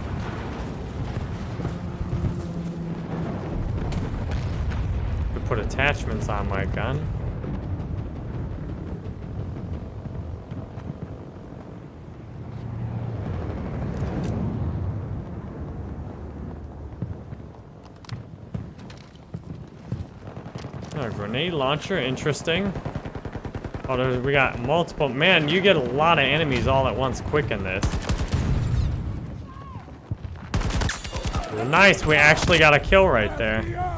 put attachments on my gun. A grenade launcher, interesting. Oh, we got multiple. Man, you get a lot of enemies all at once quick in this. Nice, we actually got a kill right there.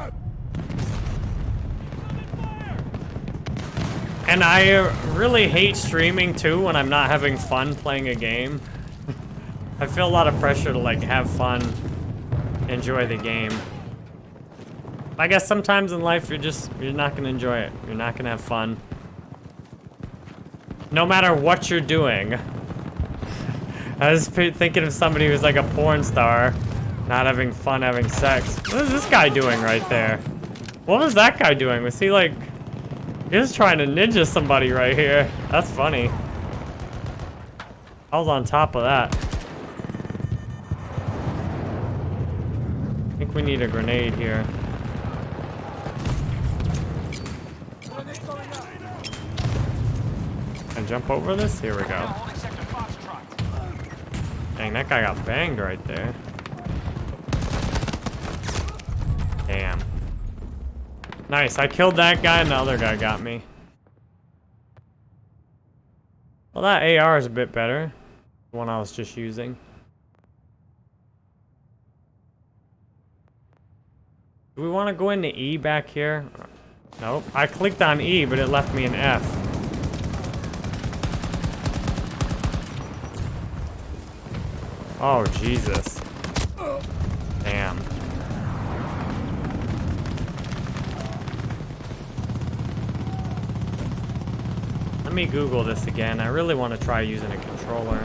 And I really hate streaming too when I'm not having fun playing a game. (laughs) I feel a lot of pressure to like have fun, enjoy the game. I guess sometimes in life you're just, you're not gonna enjoy it. You're not gonna have fun. No matter what you're doing. (laughs) I was thinking of somebody who's like a porn star, not having fun having sex. What is this guy doing right there? What was that guy doing? Was he like, he was trying to ninja somebody right here. That's funny. I was on top of that. I think we need a grenade here. Can I jump over this? Here we go. Dang, that guy got banged right there. Damn. Nice, I killed that guy and the other guy got me. Well, that AR is a bit better. The one I was just using. Do we want to go into E back here? Nope. I clicked on E, but it left me an F. Oh, Jesus. Damn. Me Google this again. I really want to try using a controller.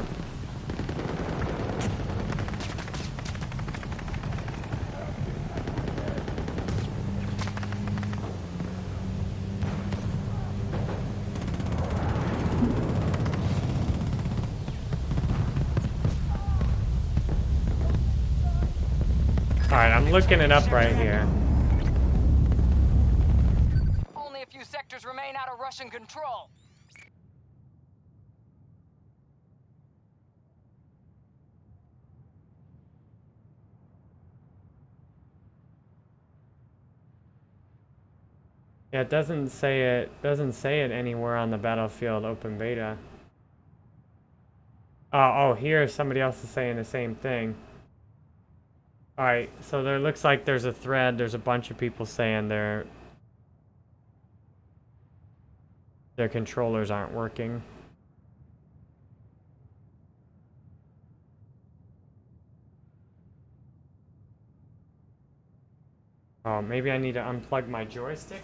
Alright, I'm looking it up right here. Only a few sectors remain out of Russian control. Yeah, it doesn't say it doesn't say it anywhere on the Battlefield open beta. Oh, oh, here somebody else is saying the same thing. Alright, so there looks like there's a thread, there's a bunch of people saying their their controllers aren't working. Oh, maybe I need to unplug my joystick?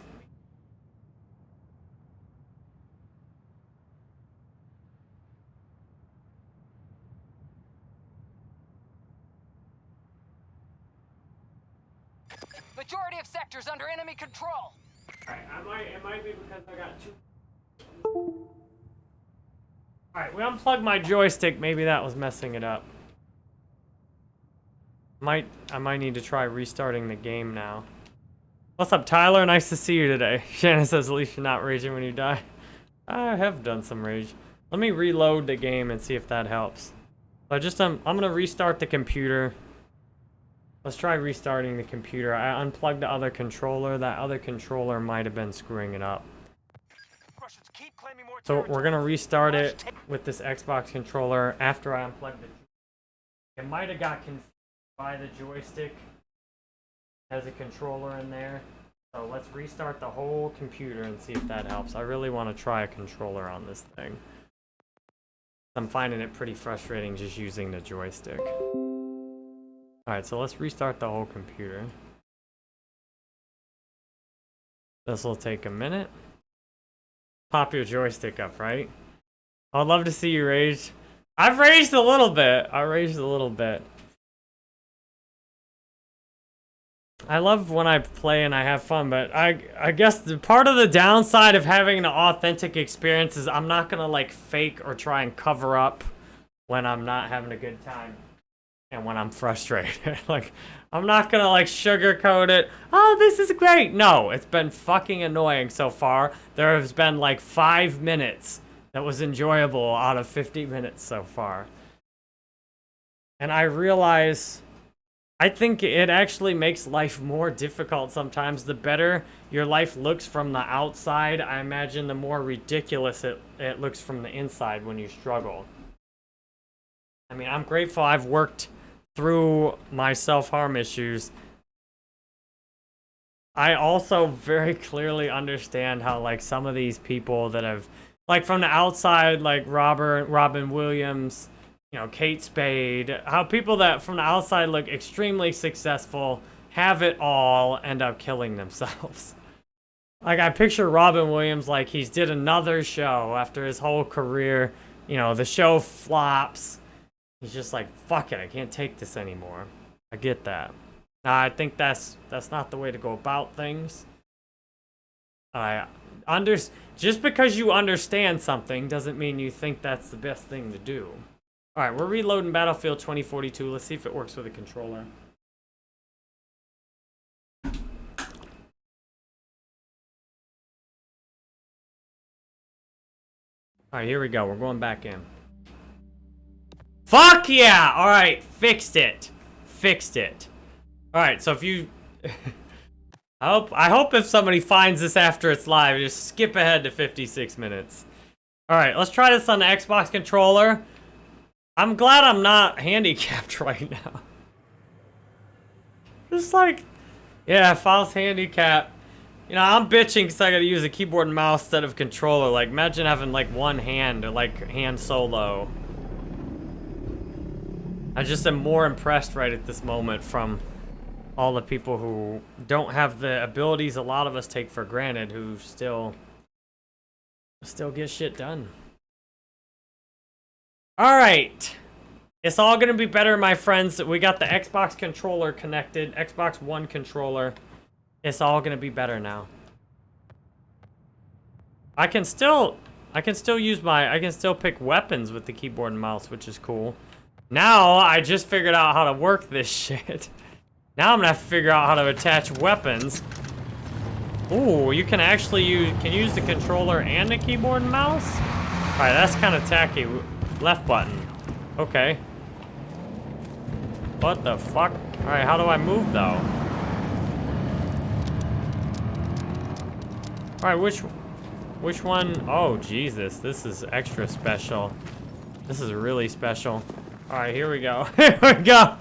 Majority of sectors under enemy control. Alright, I might, it might be because I got two. Alright, we unplugged my joystick. Maybe that was messing it up. Might, I might need to try restarting the game now. What's up, Tyler? Nice to see you today. (laughs) Shannon says, at least you're not raging when you die. I have done some rage. Let me reload the game and see if that helps. So I just, um, I'm gonna restart the computer. Let's try restarting the computer. I unplugged the other controller. That other controller might have been screwing it up. Russians keep claiming more So we're gonna restart it with this Xbox controller after I unplugged it. It might have got confused by the joystick as a controller in there. So let's restart the whole computer and see if that helps. I really want to try a controller on this thing. I'm finding it pretty frustrating just using the joystick. Alright, so let's restart the whole computer. This will take a minute. Pop your joystick up, right? I'd love to see you rage. I've raged a little bit. I raged a little bit. I love when I play and I have fun, but I I guess the part of the downside of having an authentic experience is I'm not gonna like fake or try and cover up when I'm not having a good time and when I'm frustrated. (laughs) like I'm not gonna like sugarcoat it. Oh, this is great. No, it's been fucking annoying so far. There has been like five minutes that was enjoyable out of 50 minutes so far. And I realize I think it actually makes life more difficult sometimes. The better your life looks from the outside, I imagine the more ridiculous it, it looks from the inside when you struggle. I mean, I'm grateful I've worked through my self-harm issues. I also very (laughs) clearly understand how, like, some of these people that have, like, from the outside, like Robert, Robin Williams, you know, Kate Spade, how people that from the outside look extremely successful, have it all, end up killing (laughs) themselves. like, I picture Robin Williams like he's did another show after his whole career, you know, the show flops. He's just like, fuck it, I can't take this anymore. I get that. Now, I think that's that's not the way to go about things. I under just because you understand something doesn't mean you think that's the best thing to do. All right, we're reloading Battlefield 2042. Let's see if it works with a controller. All right, here we go. We're going back in. Fuck yeah! All right, fixed it. Fixed it. All right, so if you... (laughs) I hope, I hope if somebody finds this after it's live, just skip ahead to 56 minutes. All right, let's try this on the Xbox controller. I'm glad I'm not (laughs) handicapped (laughs) right now. Just like, yeah, if I was handicapped, you know, I'm bitching because I gotta use a keyboard and mouse instead of controller. Like, imagine having like one hand or like hand solo. I just am more impressed right at this moment from all the people who don't have the abilities a lot of us take for granted who still still get shit done. All right. It's all going to be better, my friends. We got the Xbox controller connected, Xbox One controller. It's all going to be better now. I can still I can still use my I can still pick weapons with the keyboard and mouse, which is cool. Now, I just figured out how to work this shit. (laughs) Now I'm gonna have to figure out how to attach weapons. Ooh, you can actually use can use the controller and the keyboard and mouse? Alright, that's kind of tacky. Left button. Okay. What the fuck? Alright, how do I move though? Alright, which which one? Oh Jesus, this is extra special. This is really special. Alright, here we go. (laughs) here we go.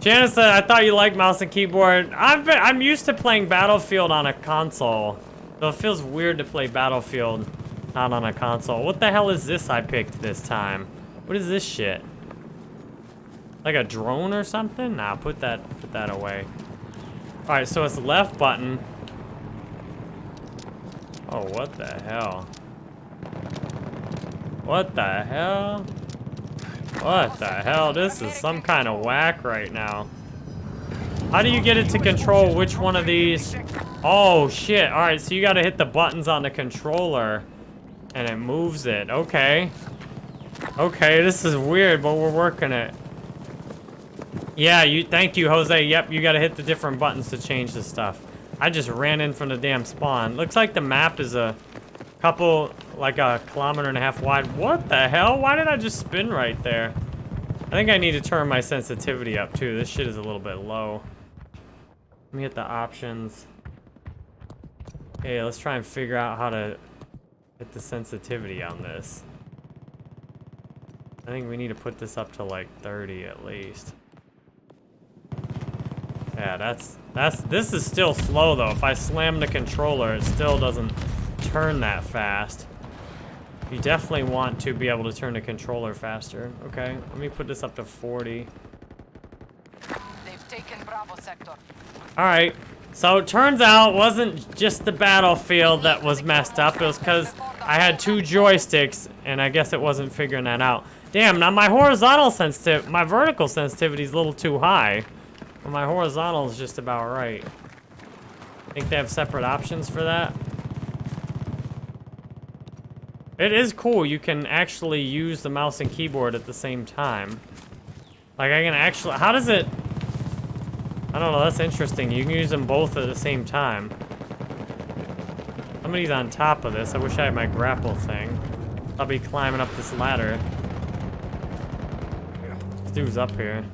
Janice said, I thought you liked mouse and keyboard. I've been, I'm used to playing Battlefield on a console. So it feels weird to play Battlefield not on a console. What the hell is this I picked this time? What is this shit? Like a drone or something? Nah, put that put that away. Alright, so it's left button. Oh, what the hell? What the hell? What the hell? This is some kind of whack right now. How do you get it to control which one of these? Oh, shit. All right, so you got to hit the buttons on the controller, and it moves it. Okay. Okay, this is weird, but we're working it. Yeah, you. thank you, Jose. Yep, you got to hit the different buttons to change the stuff. I just ran in from the damn spawn. Looks like the map is a couple like a kilometer and a half wide. What the hell? Why did I just spin right there? I think I need to turn my sensitivity up too. This shit is a little bit low. Let me hit the options. Okay, let's try and figure out how to hit the sensitivity on this. I think we need to put this up to like 30 at least. Yeah, that's, that's, this is still slow though. If I slam the controller, it still doesn't turn that fast. You definitely want to be able to turn the controller faster. Okay, let me put this up to 40. They've taken Bravo sector. Alright, so it turns out it wasn't just the battlefield that was messed up. It was because I had two joysticks, and I guess it wasn't figuring that out. Damn, now my horizontal sensitivity, my vertical sensitivity is a little too high. But my horizontal is just about right. I think they have separate options for that? It is cool. You can actually use the mouse and keyboard at the same time. Like, I can actually... How does it... I don't know. That's interesting. You can use them both at the same time. Somebody's on top of this. I wish I had my grapple thing. I'll be climbing up this ladder. This dude's up here.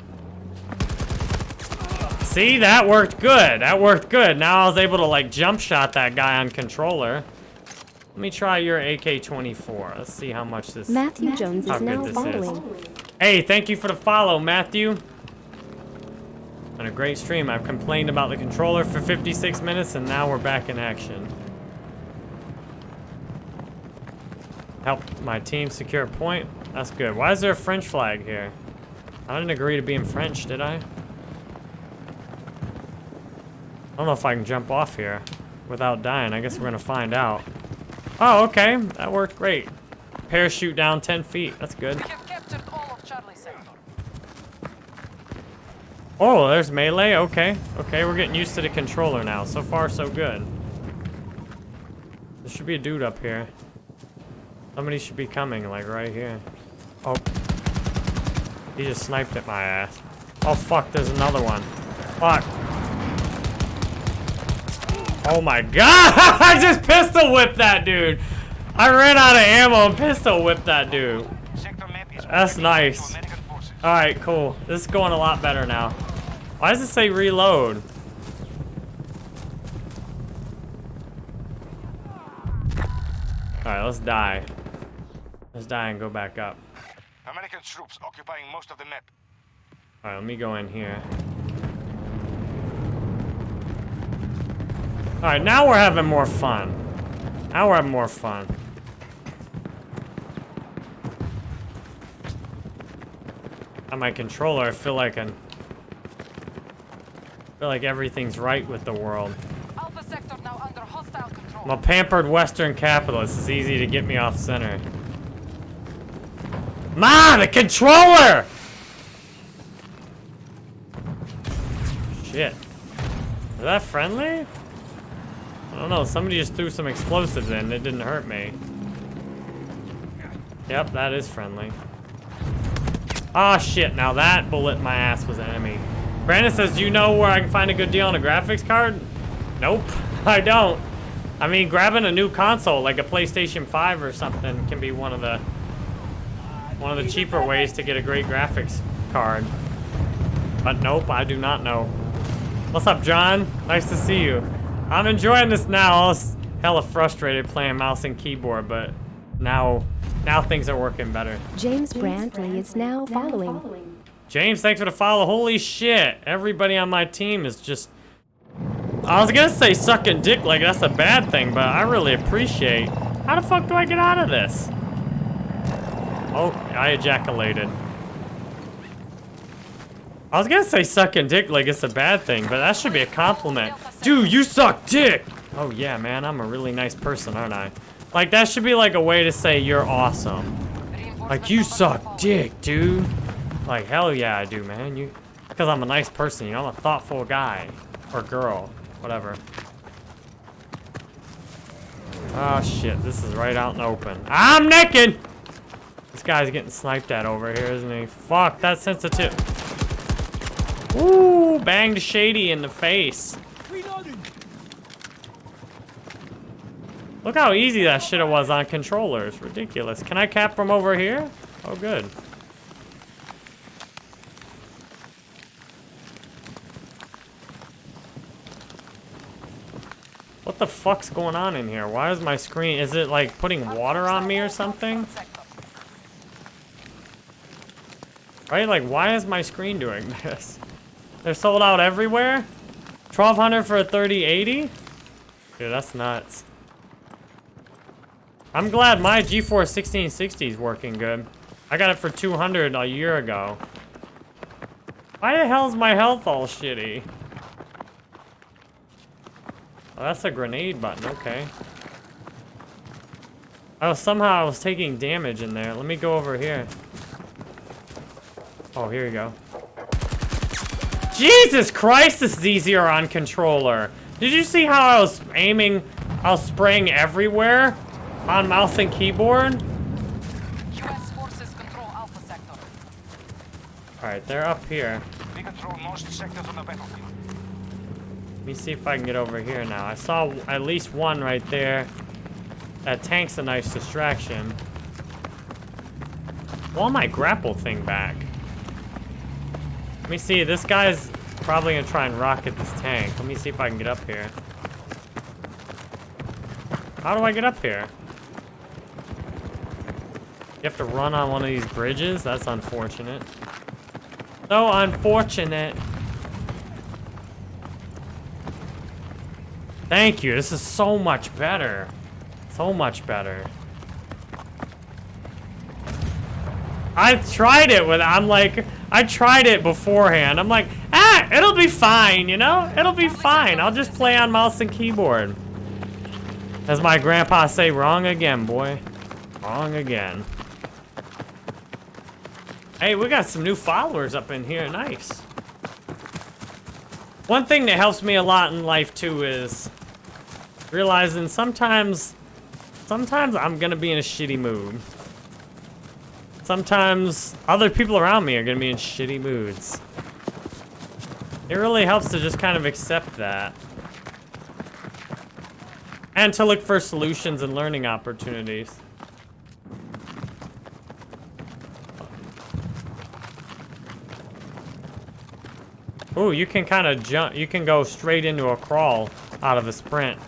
See, that worked good. That worked good. Now I was able to like jump shot that guy on controller. Let me try your AK-24. Let's see how much this... Matthew Jones How is good now this is. following. Hey, thank you for the follow, Matthew. On a great stream. I've complained about the controller for 56 minutes, and now we're back in action. Help my team secure a point. That's good. Why is there a French flag here? I didn't agree to be in French, did I? I don't know if I can jump off here without dying. I guess we're gonna find out. Oh, okay. That worked great. Parachute down 10 feet. That's good. We have captured all of Charlie Oh, there's melee. Okay. Okay, we're getting used to the controller now. So far, so good. There should be a dude up here. Somebody should be coming, like, right here. Oh. He just sniped at my ass. Oh, fuck, there's another one. Fuck. Oh my god! (laughs) I just pistol whipped that dude! I ran out of ammo and pistol whipped that dude. Sector map is That's nice. to American forces. Alright, cool. This is going a lot better now. Why does it say reload? Alright, let's die. Let's die and go back up. American troops occupying most of the map. Alright, let me go in here. Alright, now we're having more fun. Now we're having more fun. On my controller, I feel like I'm... feel like everything's right with the world. Alpha Sector now under hostile control. I'm a pampered Western capitalist. It's easy to get me off center. Ma, the controller! Shit. Is that friendly? I don't know. Somebody just threw some explosives in. It didn't hurt me. Yep, that is friendly. Ah, shit. Now that bullet in my ass was enemy. Brandon says, do you know where I can find a good deal on a graphics card? Nope, (laughs) I don't. I mean, grabbing a new console, like a PlayStation 5 or something, can be one of the one of the cheaper ways to get a great graphics card. But nope, I do not know. What's up, John? Nice to see you. I'm enjoying this now. I was hella frustrated playing mouse and keyboard, but now, now things are working better. James Brantley is now following. James, thanks for the follow. Holy shit. Everybody on my team is just... I was gonna say sucking dick like that's a bad thing, but I really appreciate... How the fuck do I get out of this? Oh, I ejaculated. I was gonna say sucking dick like it's a bad thing, but that should be a compliment. Dude, you suck dick! Oh yeah, man, I'm a really nice person, aren't I? Like, that should be like a way to say you're awesome. Like, you suck dick, dude. Like, hell yeah, I do, man. You, because I'm a nice person, you know, I'm a thoughtful guy. Or girl, whatever. Oh, shit, this is right out in the open. I'm naked! This guy's getting sniped at over here, isn't he? Fuck, that's sensitive. Ooh, banged Shady in the face. Look how easy that shit was on controllers. Ridiculous. Can I cap from over here? Oh, good. What the fuck's going on in here? Why is my screen... Is it, like, putting water on me or something? Right? Like, why is my screen doing (laughs) this? They're sold out everywhere? 1200 for a 3080? Dude, that's nuts. I'm glad my GeForce 1660 is working good. I got it for 200 a year ago. Why the hell is my health all shitty? Oh, that's a grenade button, okay. Oh, somehow I was taking damage in there. Let me go over here. Oh, here you go. Jesus Christ, this is easier on controller. Did you see how I was aiming, I was spraying everywhere on mouse and keyboard? U.S. forces control Alpha Sector. Alright, they're up here. We control most sectors on the battlefield. Let me see if I can get over here now. I saw at least one right there. That tank's a nice distraction. Want my grapple thing back. Let me see, this guy's... probably gonna try and rocket this tank. Let me see if I can get up here. How do I get up here? Have to run on one of these bridges? That's unfortunate. So unfortunate. Thank you. This is so much better. So much better. I've tried it with, I'm like, I tried it beforehand. I'm like, ah, it'll be fine, you know? It'll be fine. I'll just play on mouse and keyboard. As my grandpa say, wrong again, boy. Wrong again. Hey, we got some new followers up in here. Nice. One thing that helps me a lot in life, too, is realizing sometimes, sometimes I'm gonna be in a shitty mood. Sometimes other people around me are gonna be in shitty moods. It really helps to just kind of accept that. And to look for solutions and learning opportunities. Ooh, you can kind of jump, you can go straight into a crawl out of a sprint.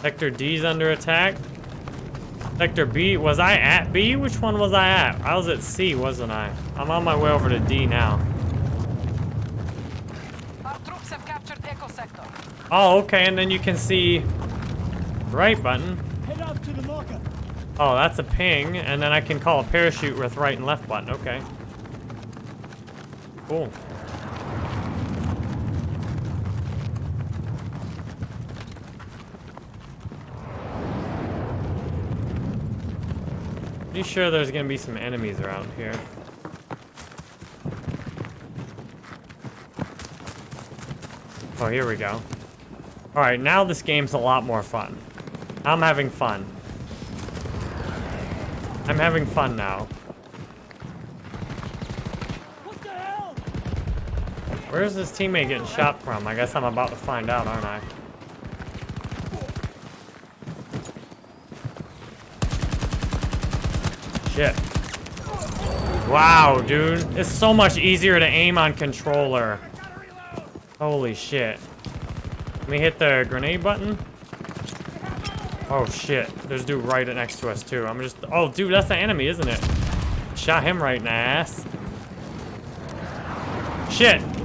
Sector D's under attack. Sector B, was I at B? Which one was I at? I was at C, wasn't I? I'm on my way over to D now. Our troops have captured Echo Sector. Oh, okay, and then you can see right button. Head up to the marker. Oh, that's a ping, and then I can call a parachute with right and left button. Okay. Cool. Pretty sure there's gonna be some enemies around here. Oh, here we go. Alright, now this game's a lot more fun. I'm having fun. I'm having fun now. What the hell? Where's this teammate getting shot from? I guess I'm about to find out, aren't I? Shit. Wow, dude. It's so much easier to aim on controller. Holy shit. Let me hit the grenade button. Oh shit. There's a dude right next to us too. I'm just... Oh, dude, that's the enemy, isn't it? Shot him right in the ass. Shit.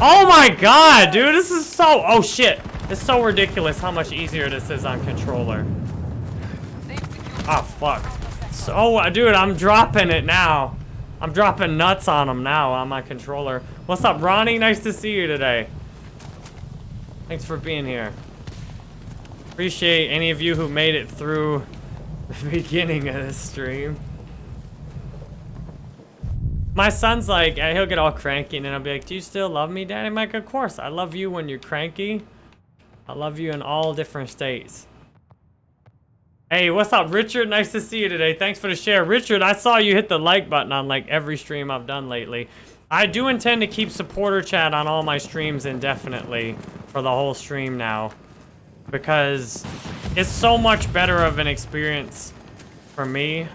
Oh my god, dude. This is so... Oh shit. It's so ridiculous how much easier this is on controller. Oh, fuck. So, uh, dude, I'm dropping it now. I'm dropping nuts on them now on my controller. What's up, Ronnie? Nice to see you today. Thanks for being here. Appreciate any of you who made it through (laughs) the beginning of this stream. My son's like, uh, he'll get all cranky and then I'll be like, do you still love me, daddy? I'm like, of course. I love you when you're cranky. I love you in all different states. Hey, what's up, Richard? Nice to see you today. Thanks for the share. Richard, I saw you hit the like button on like every stream I've done lately. I do intend to keep supporter chat on all my streams indefinitely for the whole stream now. Because it's so much better of an experience for me.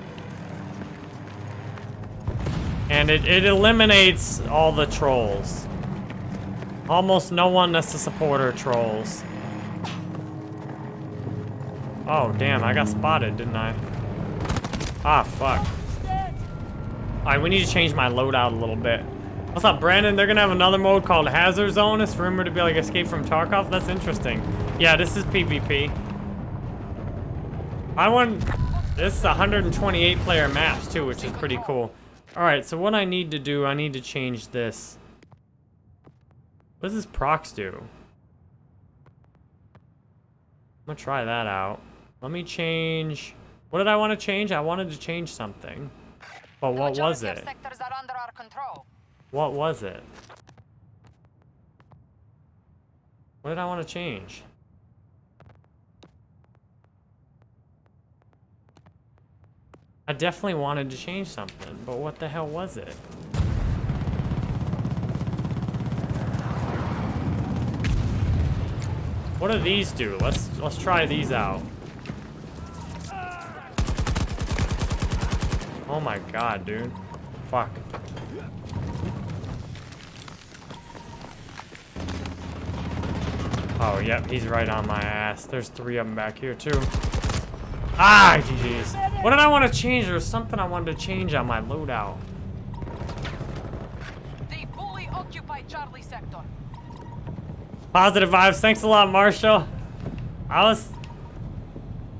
And it, it eliminates all the trolls. Almost no one that's a supporter trolls. Oh, damn, I got spotted, didn't I? Ah, fuck. Alright, we need to change my loadout a little bit. What's up, Brandon? They're gonna have another mode called Hazard Zone. It's rumored to be like Escape from Tarkov. That's interesting. Yeah, this is PvP. I want... This is 128 player maps, too, which is pretty cool. Alright, so what I need to do, I need to change this. What does this prox do? I'm gonna try that out. Let me change... What did I want to change? I wanted to change something. But what was it? are under our control. What was it? What did I want to change? I definitely wanted to change something, but what the hell was it? What do these do? Let's let's try these out. Oh my god, dude. Fuck. Oh, yep, he's right on my ass. There's three of them back here, too. Ah, jeez. What did I want to change? There was something I wanted to change on my loadout. They fully occupy Charlie sector. Positive vibes. Thanks a lot, Marshall. I was...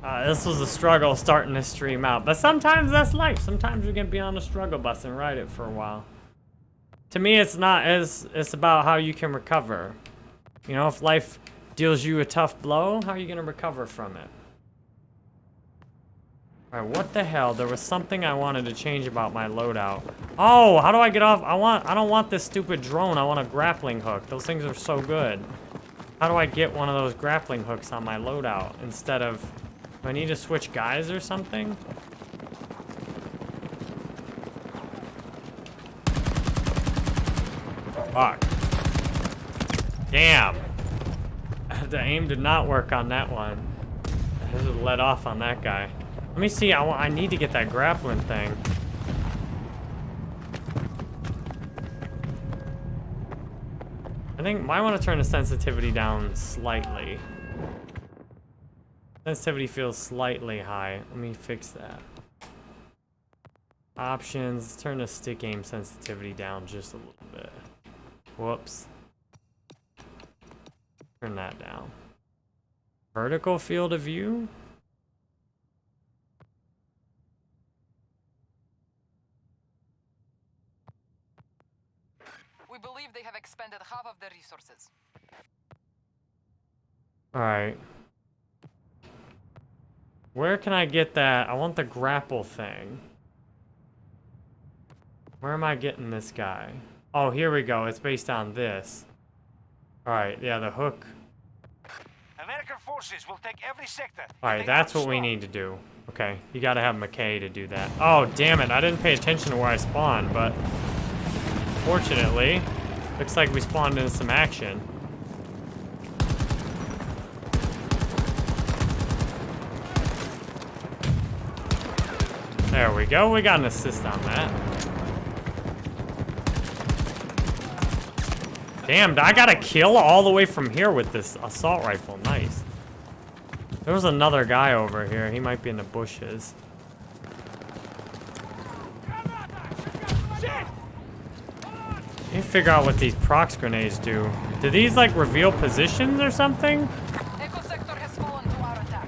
Uh, this was a struggle starting this stream out. But sometimes that's life. Sometimes you're going to be on the struggle bus and ride it for a while. To me, it's not as... It's about how you can recover. You know, if life deals you a tough blow, how are you going to recover from it? Alright, what the hell? There was something I wanted to change about my loadout. Oh, how do I get off? I want, I don't want this stupid drone. I want a grappling hook. Those things are so good. How do I get one of those grappling hooks on my loadout instead of... Do I need to switch guys or something? Fuck. Damn. (laughs) the aim did not work on that one. I just let off on that guy. Let me see. I, I need to get that grappling thing. I think might want to turn the sensitivity down slightly. Sensitivity feels slightly high. Let me fix that. Options, turn the stick aim sensitivity down just a little bit. Whoops. Turn that down. Vertical field of view? Believe they have expended half of their resources. Alright. Where can I get that? I want the grapple thing. Where am I getting this guy? Oh, here we go. It's based on this. Alright, yeah, the hook. American forces will take every sector. Alright, that's can't what we need to do. Okay, you gotta have Mackay to do that. Oh, damn it. I didn't pay attention to where I spawned, but... Fortunately, looks like we spawned in some action. There we go. We got an assist on that. Damn, I got a kill all the way from here with this assault rifle. Nice. There was another guy over here. He might be in the bushes. Let me figure out what these prox grenades do. Do these like reveal positions or something? Echo sector has fallen to our attack.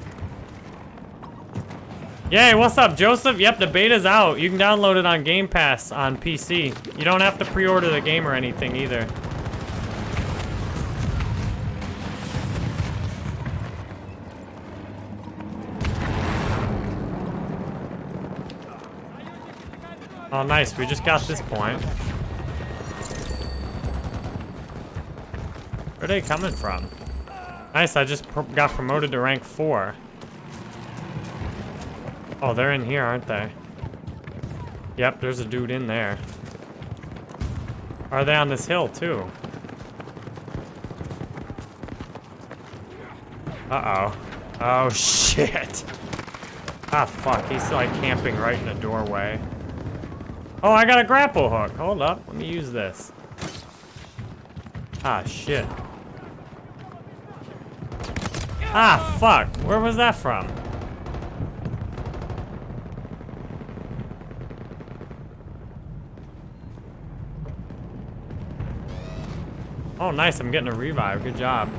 Yay, what's up, Joseph? Yep, the beta's out. You can download it on Game Pass on PC. You don't have to pre-order the game or anything either. Oh, nice. We just got this point. Where are they coming from? Nice, I just pr got promoted to rank 4. Oh, they're in here, aren't they? Yep, there's a dude in there. Are they on this hill, too? Uh-oh. Oh, (laughs) shit. Ah, fuck. He's, like, camping right in the doorway. Oh, I got a grapple hook. Hold up. Let me use this. Ah, shit. Ah, fuck. Where was that from? Oh, nice. I'm getting a revive. Good job.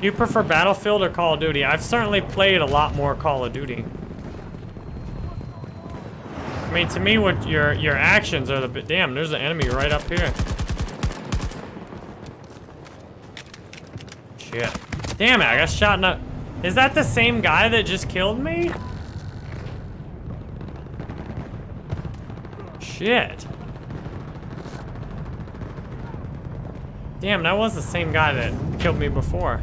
Do you prefer Battlefield or Call of Duty? I've certainly played a lot more Call of Duty. I mean, to me, what your your actions are the. Damn, there's an enemy right up here. Shit. Damn it, I got shot in the... Is that the same guy that just killed me? Shit. Damn, that was the same guy that killed me before.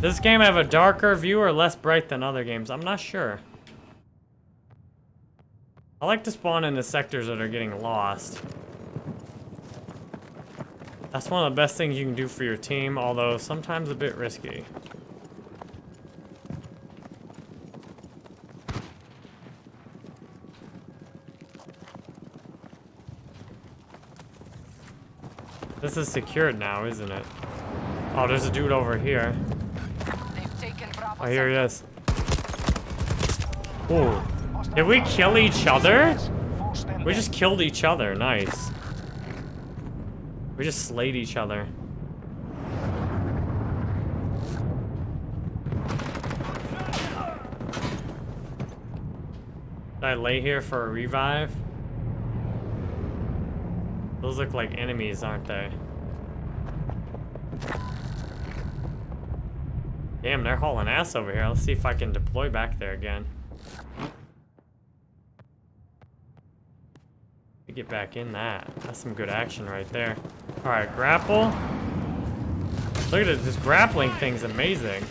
Does this game have a darker view or less bright than other games? I'm not sure. I like to spawn in the sectors that are getting lost. That's one of the best things you can do for your team, although sometimes a bit risky. This is secured now, isn't it? Oh, there's a dude over here. They've Oh, here he is. Ooh. Did we kill each other? We just killed each other. Nice. We just slayed each other. Did I lay here for a revive? Those look like enemies, aren't they? Damn, they're hauling ass over here. Let's see if I can deploy back there again. Get back in that. That's some good action right there. All right, grapple. Look at it. This grappling thing's amazing.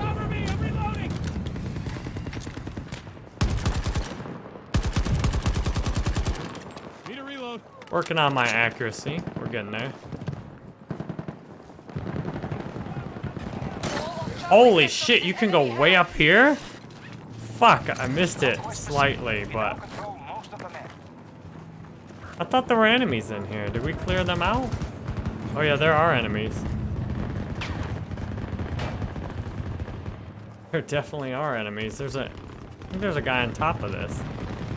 Cover me! I'm reloading! Need a reload. Working on my accuracy. We're getting there. Holy shit, you can go way up here? Fuck, I missed it slightly, but. I thought there were enemies in here. Did we clear them out? Oh yeah, there are enemies. There definitely are enemies. There's a, I think there's a guy on top of this.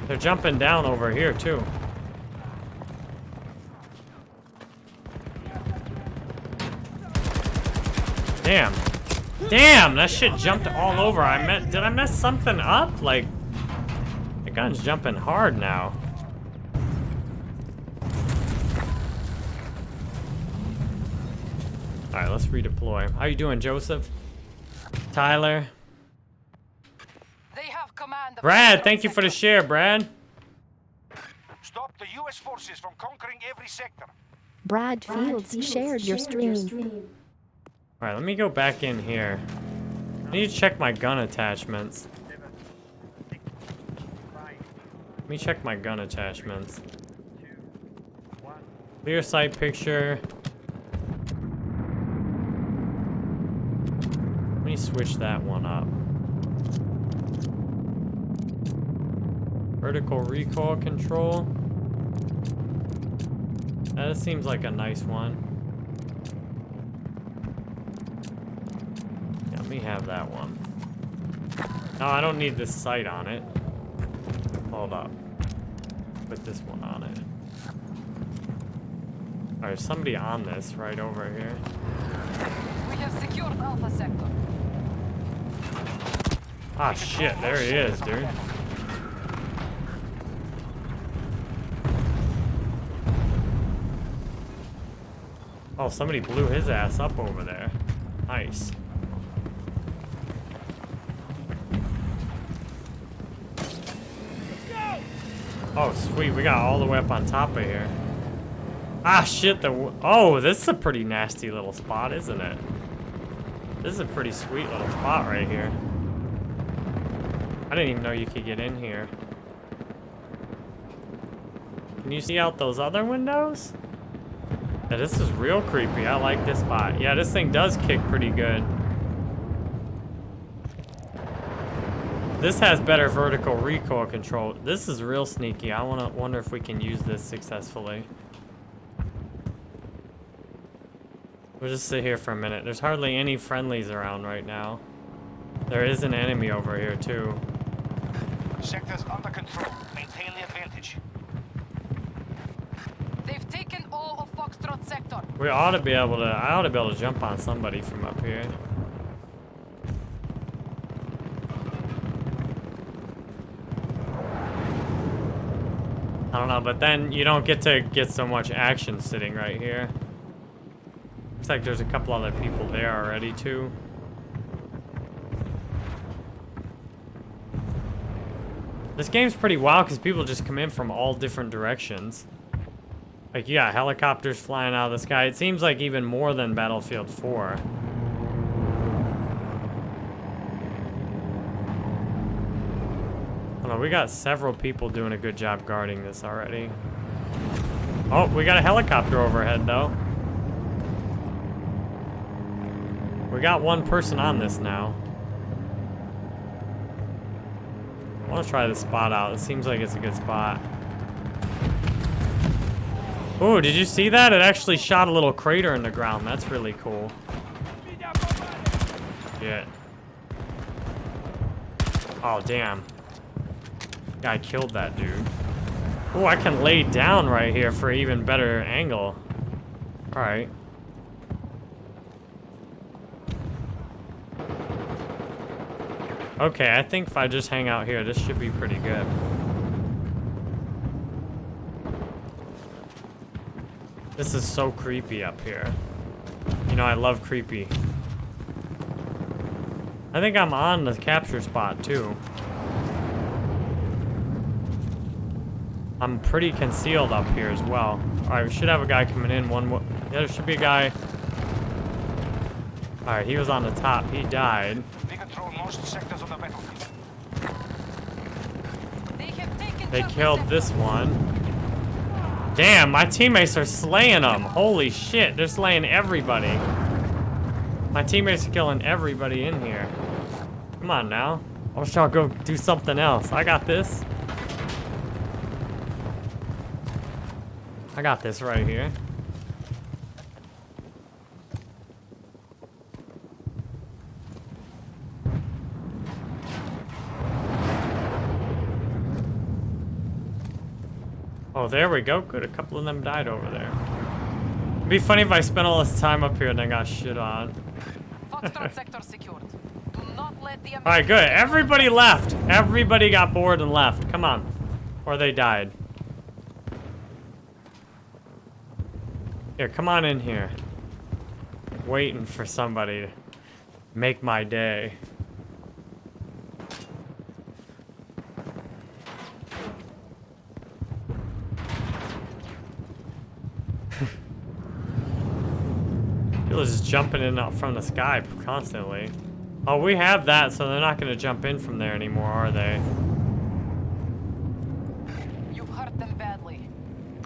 They're jumping down over here too. Damn. Damn, that shit jumped all over. I meant, did I mess something up? Like, the gun's jumping hard now. All right, let's redeploy. How you doing, Joseph? Tyler? They have command of Brad, thank you for the share, Brad. Stop the U.S. forces from conquering every sector. Brad Fields shared your stream. All right, let me go back in here. I need to check my gun attachments. Let me check my gun attachments. Clear sight picture. Let me switch that one up. Vertical recoil control. That seems like a nice one. Yeah, let me have that one. No, I don't need this sight on it. Hold up. Put this one on it. Alright, somebody on this right over here. We have secured Alpha sector. Ah, shit, there he is, dude. Oh, somebody blew his ass up over there. Nice. Oh, sweet. We got all the way up on top of here. Ah, shit. The Oh, this is a pretty nasty little spot, isn't it? This is a pretty sweet little spot right here. I didn't even know you could get in here. Can you see out those other windows? Yeah, this is real creepy. I like this spot. Yeah, this thing does kick pretty good. This has better vertical recoil control. This is real sneaky. I wanna wonder if we can use this successfully. We'll just sit here for a minute. There's hardly any friendlies around right now. There is an enemy over here too. Sectors under control. Maintain the advantage. They've taken all of Foxtrot sector. We ought to be able to, I ought to be able to jump on somebody from up here. But then you don't get to get so much action sitting right here. Looks like there's a couple other people there already too. This game's pretty wild because people just come in from all different directions. Like, you got helicopters flying out of the sky. It seems like even more than Battlefield 4. I don't we got several people doing a good job guarding this already. Oh, we got a helicopter overhead, though. We got one person on this now. I want to try this spot out. It seems like it's a good spot. Oh, did you see that? It actually shot a little crater in the ground. That's really cool. Shit. Oh, damn. Guy killed that dude. Oh, I can lay down right here for even better angle. Alright. Okay, I think if I just hang out here, this should be pretty good. This is so creepy up here. You know, I love creepy. I think I'm on the capture spot, too. I'm pretty concealed up here as well. Alright, we should have a guy coming in. One, yeah, there should be a guy. Alright, he was on the top. He died. We control most sectors of the battlefield. They have taken They killed sector. this one. Damn, my teammates are slaying them. Holy shit, they're slaying everybody. My teammates are killing everybody in here. Come on now. I wish y'all go do something else. I got this. I got this right here. Oh, there we go. Good. A couple of them died over there. It'd be funny if I spent all this time up here and then got shit on. Foxtrot sector secured. Do not let the All right, good. Everybody left. Everybody got bored and left. Come on. Or they died. Here, come on in here. Waiting for somebody to make my day. (laughs) People are just jumping in out from the sky constantly. Oh, we have that, so they're not going to jump in from there anymore, are they? You've hurt them badly.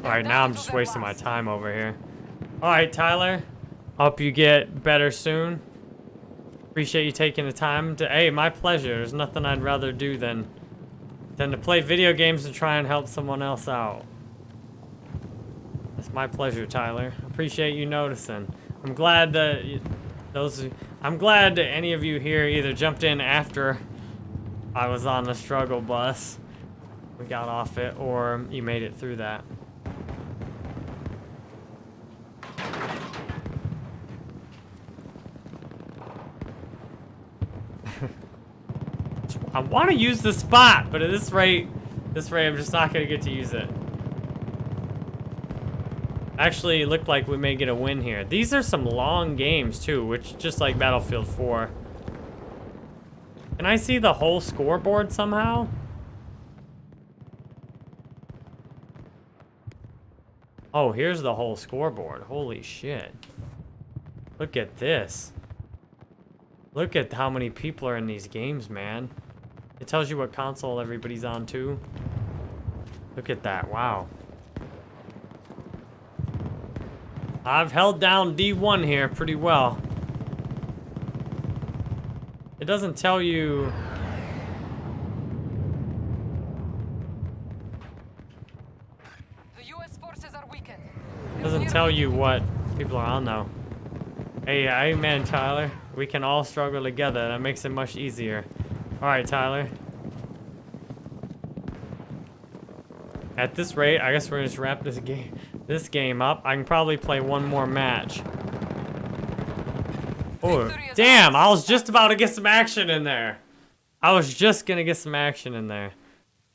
Alright, now I'm just wasting my time over here. Alright, Tyler. Hope you get better soon. Appreciate you taking the time to... Hey, my pleasure. There's nothing I'd rather do than... than to play video games and try and help someone else out. It's my pleasure, Tyler. Appreciate you noticing. I'm glad that those... I'm glad that any of you here either jumped in after I was on the struggle bus. We got off it, or you made it through that. I want to use the spot, but at this rate, this rate, I'm just not going to get to use it. Actually, it looked like we may get a win here. These are some long games, too, which just like Battlefield 4. Can I see the whole scoreboard somehow? Oh, here's the whole scoreboard. Holy shit. Look at this. Look at how many people are in these games, man. It tells you what console everybody's on too. Look at that, wow. I've held down D1 here pretty well. It doesn't tell you... The U.S. forces are weakened. Doesn't tell you what people are on though. Hey, amen, Tyler. We can all struggle together. That makes it much easier. All right, Tyler. At this rate, I guess we're gonna just wrap this game this game up. I can probably play one more match. Oh, damn! I was just about to get some action in there. I was just gonna get some action in there.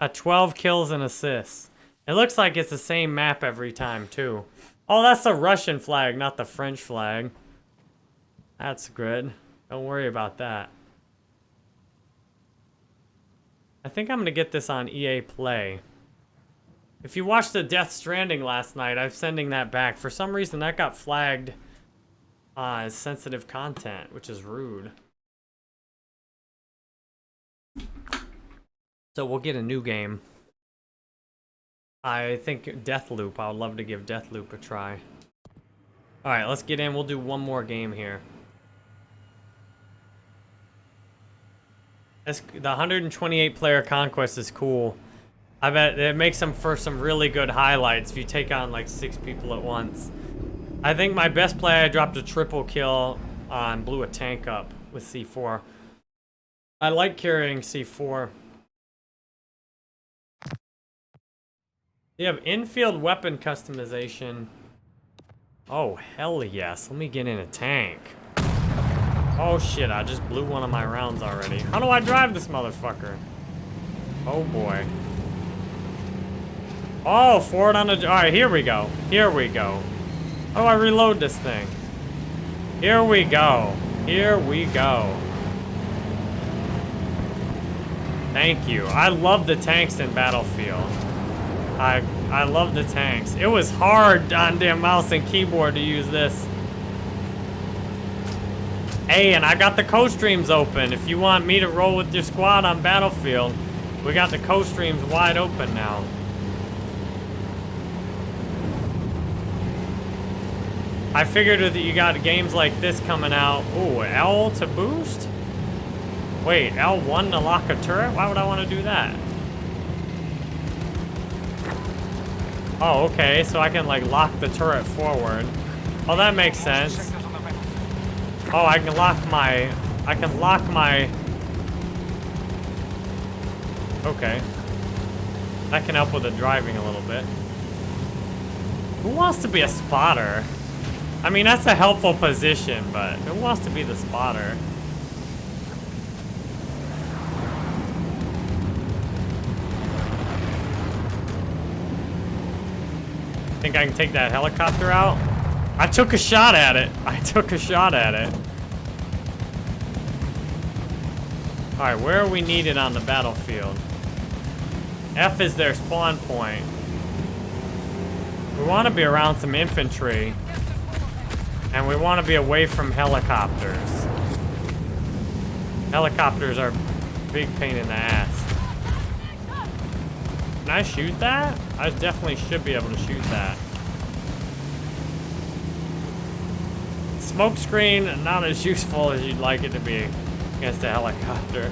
A 12 kills and assists. It looks like it's the same map every time, too. Oh, that's the Russian flag, not the French flag. That's good. Don't worry about that. I think I'm going to get this on EA Play. If you watched the Death Stranding last night, I'm sending that back. For some reason, that got flagged uh, as sensitive content, which is rude. So we'll get a new game. I think Deathloop. I would love to give Deathloop a try. Alright, let's get in. We'll do one more game here. That's, the 128 player conquest is cool. I bet it makes them for some really good highlights if you take on like six people at once. I think my best play, I dropped a triple kill on blew a tank up with C4. I like carrying C4. You have infield weapon customization. Oh, hell yes. Let me get in a tank. Oh shit, I just blew one of my rounds already. How do I drive this motherfucker? Oh boy. Oh, forward on the... Alright, here we go. Here we go. How do I reload this thing? Here we go. Here we go. Thank you. I love the tanks in Battlefield. I I love the tanks. It was hard on damn mouse and keyboard to use this. Hey, and I got the co-streams open. If you want me to roll with your squad on Battlefield, we got the co-streams wide open now. I figured that you got games like this coming out. Ooh, L to boost? Wait, L1 to lock a turret? Why would I want to do that? Oh, okay, so I can like lock the turret forward. Oh, that makes sense. Sectors on the battlefield. Oh, I can lock my... I can lock my... Okay. That can help with the driving a little bit. Who wants to be a spotter? I mean, that's a helpful position, but who wants to be the spotter? Think I can take that helicopter out? I took a shot at it. (laughs) I took a shot at it. Alright, where are we needed on the battlefield? F is their spawn point. We want to be around some infantry. And we want to be away from helicopters. Helicopters are big pain in the ass. Can I shoot that? I definitely should be able to shoot that. Smoke screen, not as useful as you'd like it to be against a helicopter.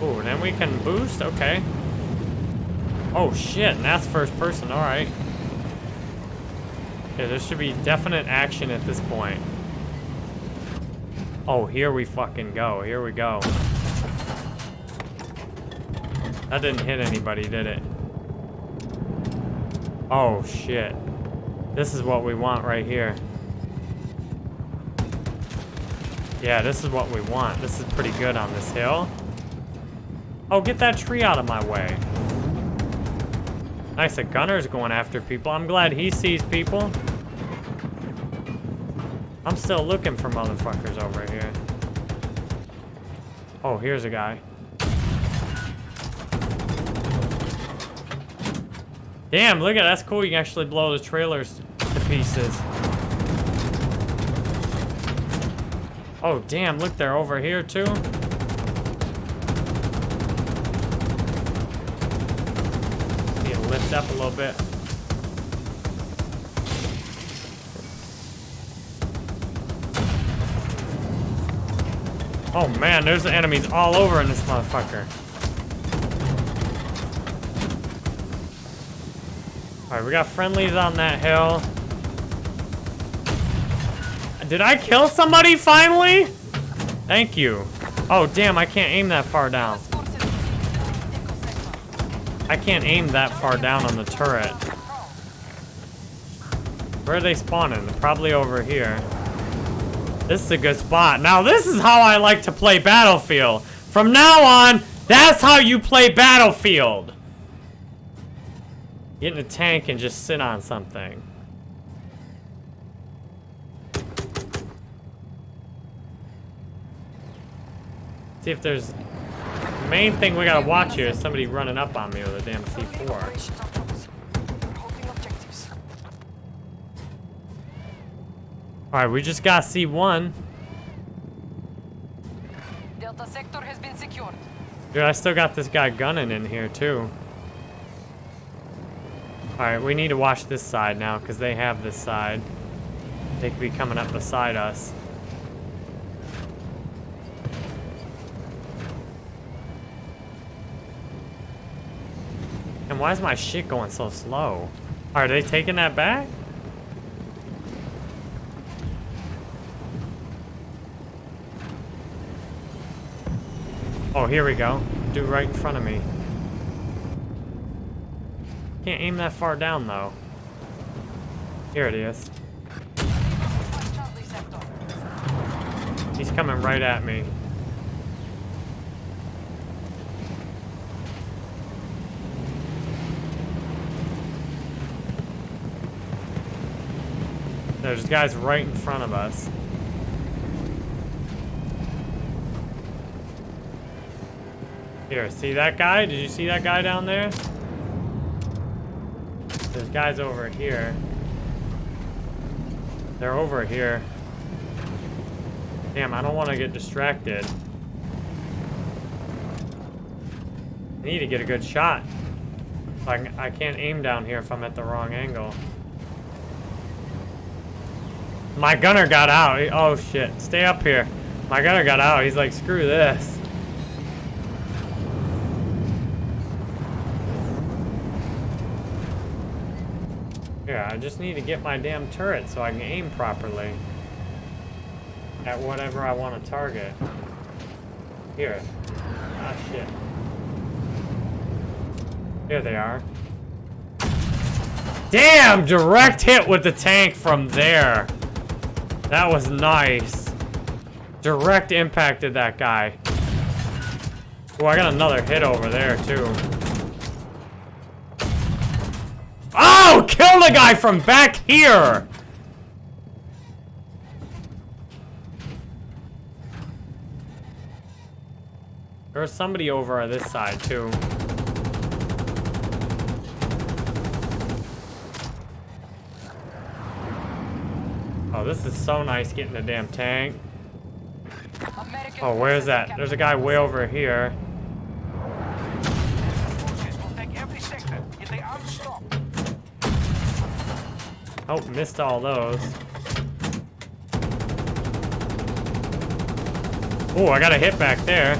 Ooh, then we can boost? Okay. Oh shit, and that's first person, alright. Yeah, there should be definite action at this point. Oh, here we fucking go. Here we go. That didn't hit anybody, did it? Oh, shit. This is what we want right here. Yeah, this is what we want. This is pretty good on this hill. Oh, get that tree out of my way. Nice, a gunner's going after people. I'm glad he sees people. I'm still looking for motherfuckers over here. Oh, here's a guy. Damn, look at that. that's cool. You can actually blow the trailers to pieces. Oh, damn, look, they're over here too. Need to lift up a little bit. Oh man, there's enemies all over in this motherfucker. Alright, we got friendlies on that hill. Did I kill somebody finally? Thank you. Oh damn, I can't aim that far down. I can't aim that far down on the turret. Where are they spawning? Probably over here. This is a good spot. Now, this is how I like to play Battlefield. From now on, that's how you play Battlefield. Get in a tank and just sit on something. See if there's... The main thing we gotta watch here is somebody running up on me with a damn C4. Operations are close. Holding objectives. Alright, we just got C1. Delta sector has been secured. Dude, I still got this guy gunning in here, too. Alright, we need to watch this side now, because they have this side. They could be coming up beside us. And why is my shit going so slow? Are they taking that back? Oh, here we go. Do right in front of me. Can't aim that far down, though. Here it is. He's coming right at me. There's guys right in front of us. Here, see that guy? Did you see that guy down there? There's guys over here. They're over here. Damn, I don't want to get distracted. I need to get a good shot. I, I can't aim down here if I'm at the wrong angle. My gunner got out. Oh shit, stay up here. My gunner got out. He's like, screw this. I just need to get my damn turret so I can aim properly at whatever I want to target. Here. Ah, shit. Here they are. Damn! Direct hit with the tank from there. That was nice. Direct impacted that guy. Oh, I got another hit over there, too. The guy from back here! There's somebody over on this side, too. Oh, this is so nice getting a damn tank. Oh, where's that? There's a guy way over here. Oh, missed all those. Oh, I got a hit back there.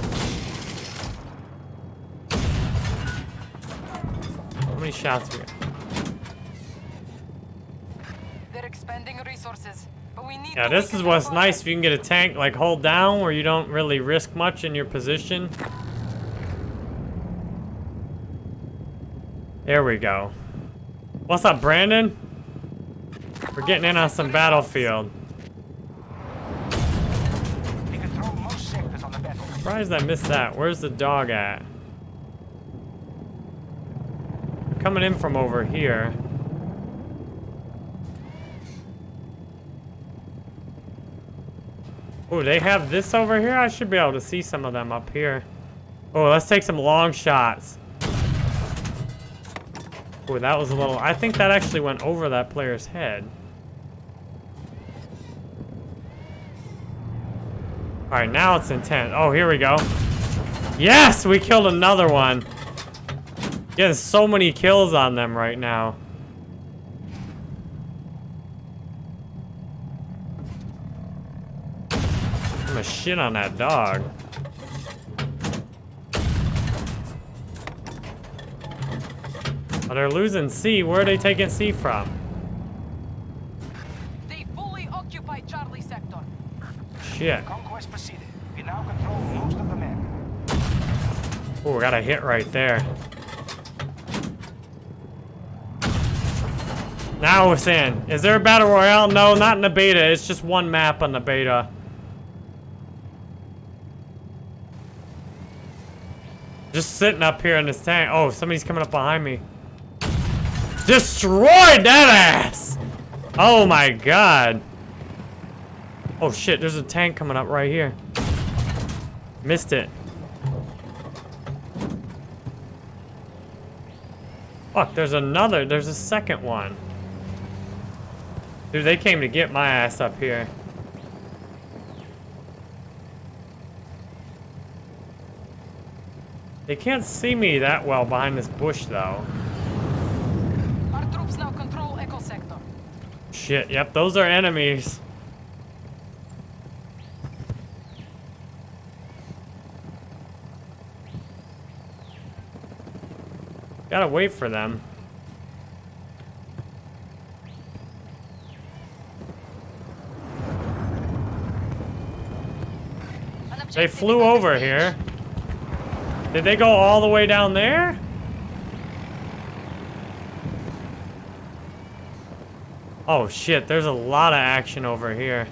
How many shots we got? They're expending resources, but we need Yeah, this is what's nice if you can get a tank like hold down where you don't really risk much in your position. There we go. What's up, Brandon? We're getting in on some battlefield. Surprised I missed that. Where's the dog at? They're coming in from over here. Oh, they have this over here? I should be able to see some of them up here. Oh, let's take some long shots. Oh, that was a little... I think that actually went over that player's head. Alright, now it's intent. Oh, here we go. Yes! We killed another one. Getting so many kills on them right now. I'm gonna shit on that dog. Oh, they're losing C. Where are they taking C from? They fully occupy Charlie sector. Shit. Conquest proceeded. We now control most of the map. Oh, got a hit right there. Now we're in. Is there a battle royale? No, not in the beta. It's just one map on the beta. Just sitting up here in this tank. Oh, somebody's coming up behind me. Destroyed that ass! Oh my god. Oh shit, there's a tank coming up right here. Missed it. Fuck, there's another, there's a second one. Dude, they came to get my ass up here. They can't see me that well behind this bush, though. Our troops now control Echo sector. Shit, yep, those are enemies. Gotta wait for them. They flew over here. Did they go all the way down there? Oh shit, there's a lot of action over here.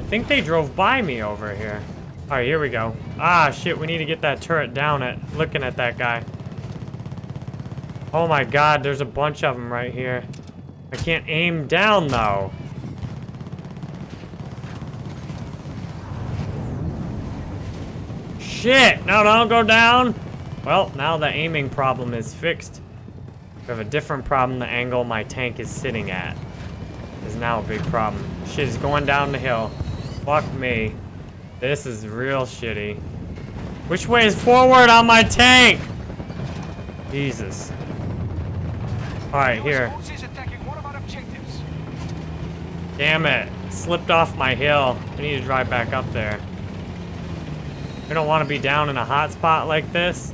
I think they drove by me over here. Alright, here we go. Ah, shit, we need to get that turret down at looking at that guy. Oh my god, there's a bunch of them right here. I can't aim down, though. Shit! No, don't go down! Well, now the aiming problem is fixed. We have a different problem the angle my tank is sitting at. Is now a big problem. Shit is going down the hill. Fuck me. This is real shitty. Which way is forward on my tank? Jesus. Alright, here. Forces attacking one of our objectives. Damn it. Slipped off my hill. I need to drive back up there. We don't want to be down in a hot spot like this.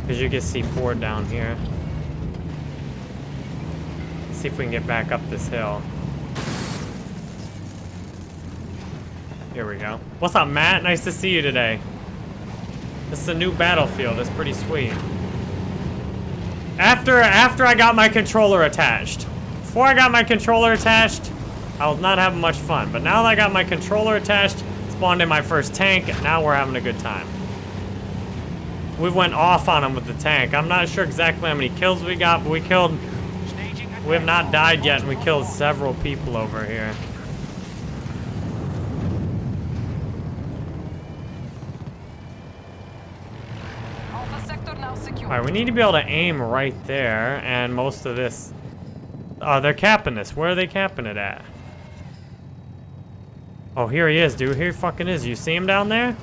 Because you can see Ford down here. Let's see if we can get back up this hill. Here we go. What's up, Matt? Nice to see you today. This is a new battlefield. It's pretty sweet. After after I got my controller attached. Before I got my controller attached, I was not having much fun. But now that I got my controller attached, spawned in my first tank, and now we're having a good time. We went off on him with the tank. I'm not sure exactly how many kills we got, but we killed... We have not died yet, and we killed several people over here. Alpha sector now secure. Alright, we need to be able to aim right there, and most of this... Oh, they're capping this. Where are they capping it at? Oh, here he is, dude. Here he fucking is. You see him down there?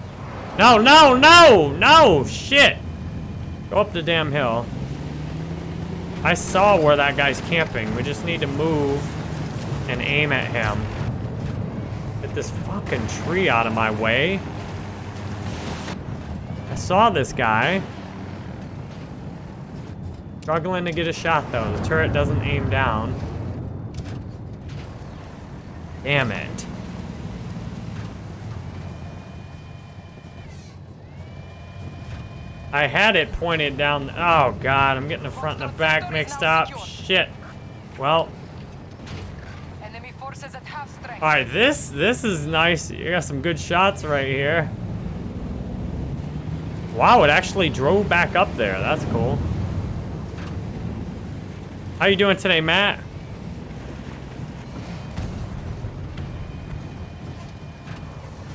No, no, no! No! Shit! Go up the damn hill. I saw where that guy's camping. We just need to move and aim at him. Get this fucking tree out of my way. I saw this guy. Struggling to get a shot though. The turret doesn't aim down. Damn it. I had it pointed down. Oh god, I'm getting the front and the back mixed up. Shit. Well, Enemy forces at half strength. all right. This this is nice. You got some good shots right here. Wow, it actually drove back up there. That's cool. How you doing today, Matt?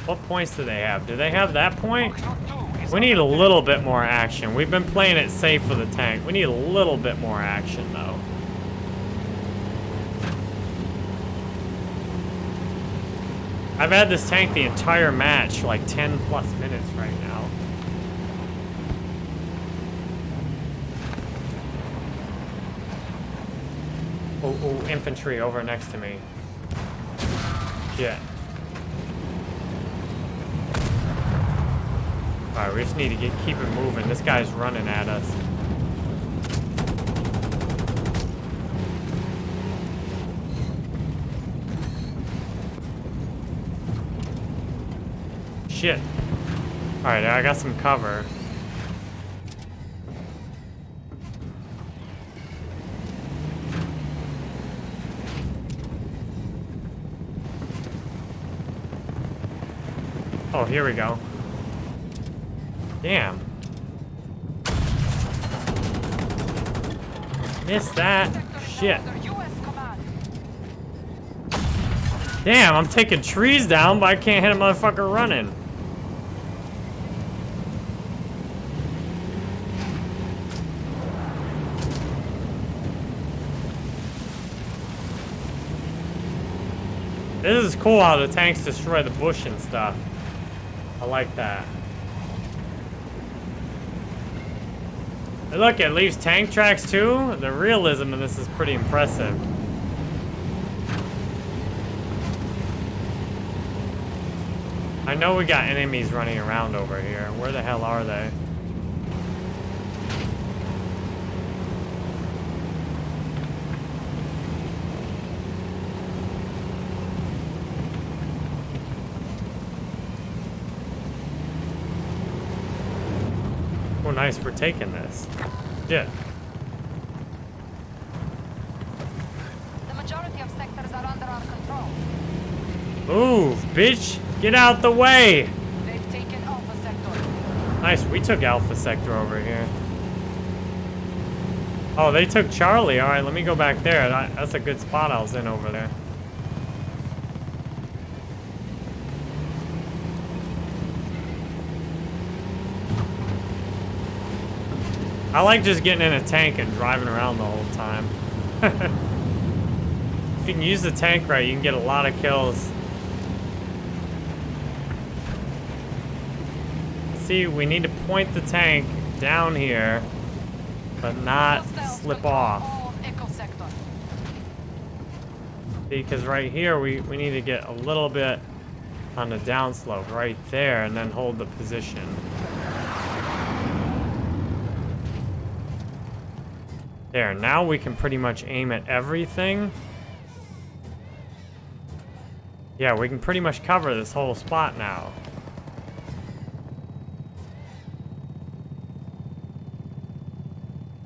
What points do they have? Do they have that point? We need a little bit more action. We've been playing it safe with the tank. We need a little bit more action, though. I've had this tank the entire match, like 10 plus minutes right now. Oh, oh, infantry over next to me. Shit. Alright, we just need to get keep it moving. This guy's running at us. Shit. Alright, I got some cover. Here we go. Damn. Missed that. Shit. Damn, I'm taking trees down, but I can't hit a motherfucker running. This is cool how the tanks destroy the bush and stuff. I like that. Hey, look, it leaves tank tracks too. The realism in this is pretty impressive. I know we got enemies running around over here. Where the hell are they? Oh, nice. We're taking this. Yeah. The majority of sectors are under our control. Move, bitch! Get out the way! They've taken Alpha Sector. Nice, we took Alpha Sector over here. Oh, they took Charlie. Alright, let me go back there. That- That's a good spot I was in over there. I like just getting in a tank and driving around the whole time. (laughs) if you can use the tank right, you can get a lot of kills. See, we need to point the tank down here, but not slip off. Because right here, we, we need to get a little bit on the downslope right there and then hold the position. There, now we can pretty much aim at everything. Yeah, we can pretty much cover this whole spot now.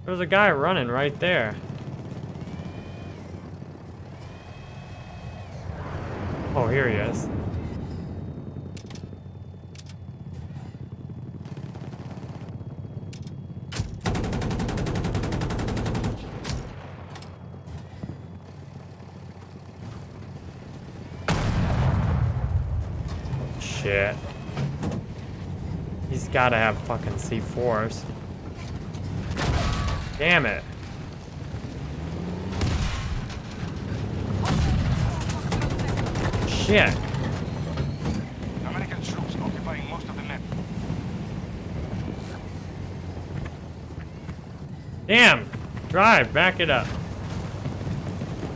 There's a guy running right there. Oh, here he is. Shit. He's gotta have fucking C4s. Damn it. Shit. American troops occupying most of the map. Damn! Drive, back it up.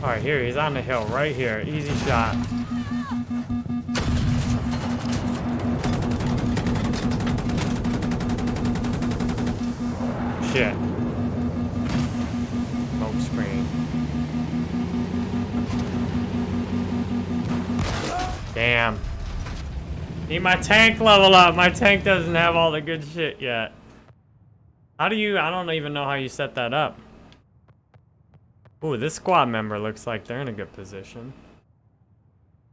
Alright, here, he's on the hill, right here. Easy shot. Shit. Smoke screen. Damn. Need my tank level up. My tank doesn't have all the good shit yet. How do you, I don't even know how you set that up. Ooh, this squad member looks like they're in a good position.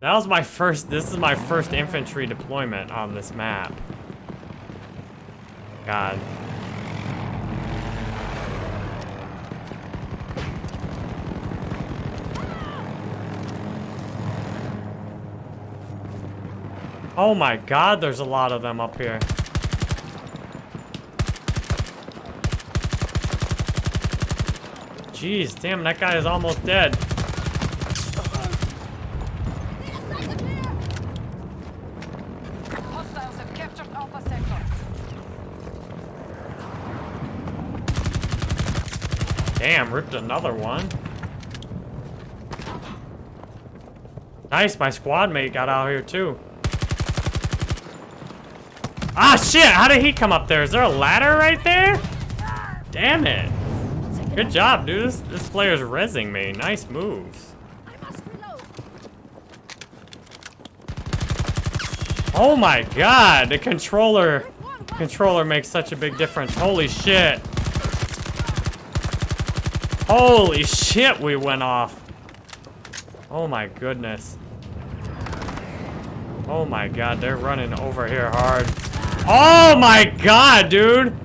That was my first, this is my first infantry deployment on this map. God. Oh my god, there's a lot of them up here. Jeez, damn, that guy is almost dead. Hostiles have captured Alpha Sector. Damn, ripped another one. Nice, my squad mate got out here too. Ah, shit! How did he come up there? Is there a ladder right there? Damn it. Good job, dude. This, this player's rezzing me. Nice moves. Oh my god, the controller controller makes such a big difference. Holy shit. Holy shit, we went off. Oh my goodness. Oh my god, they're running over here hard. Oh my god, dude!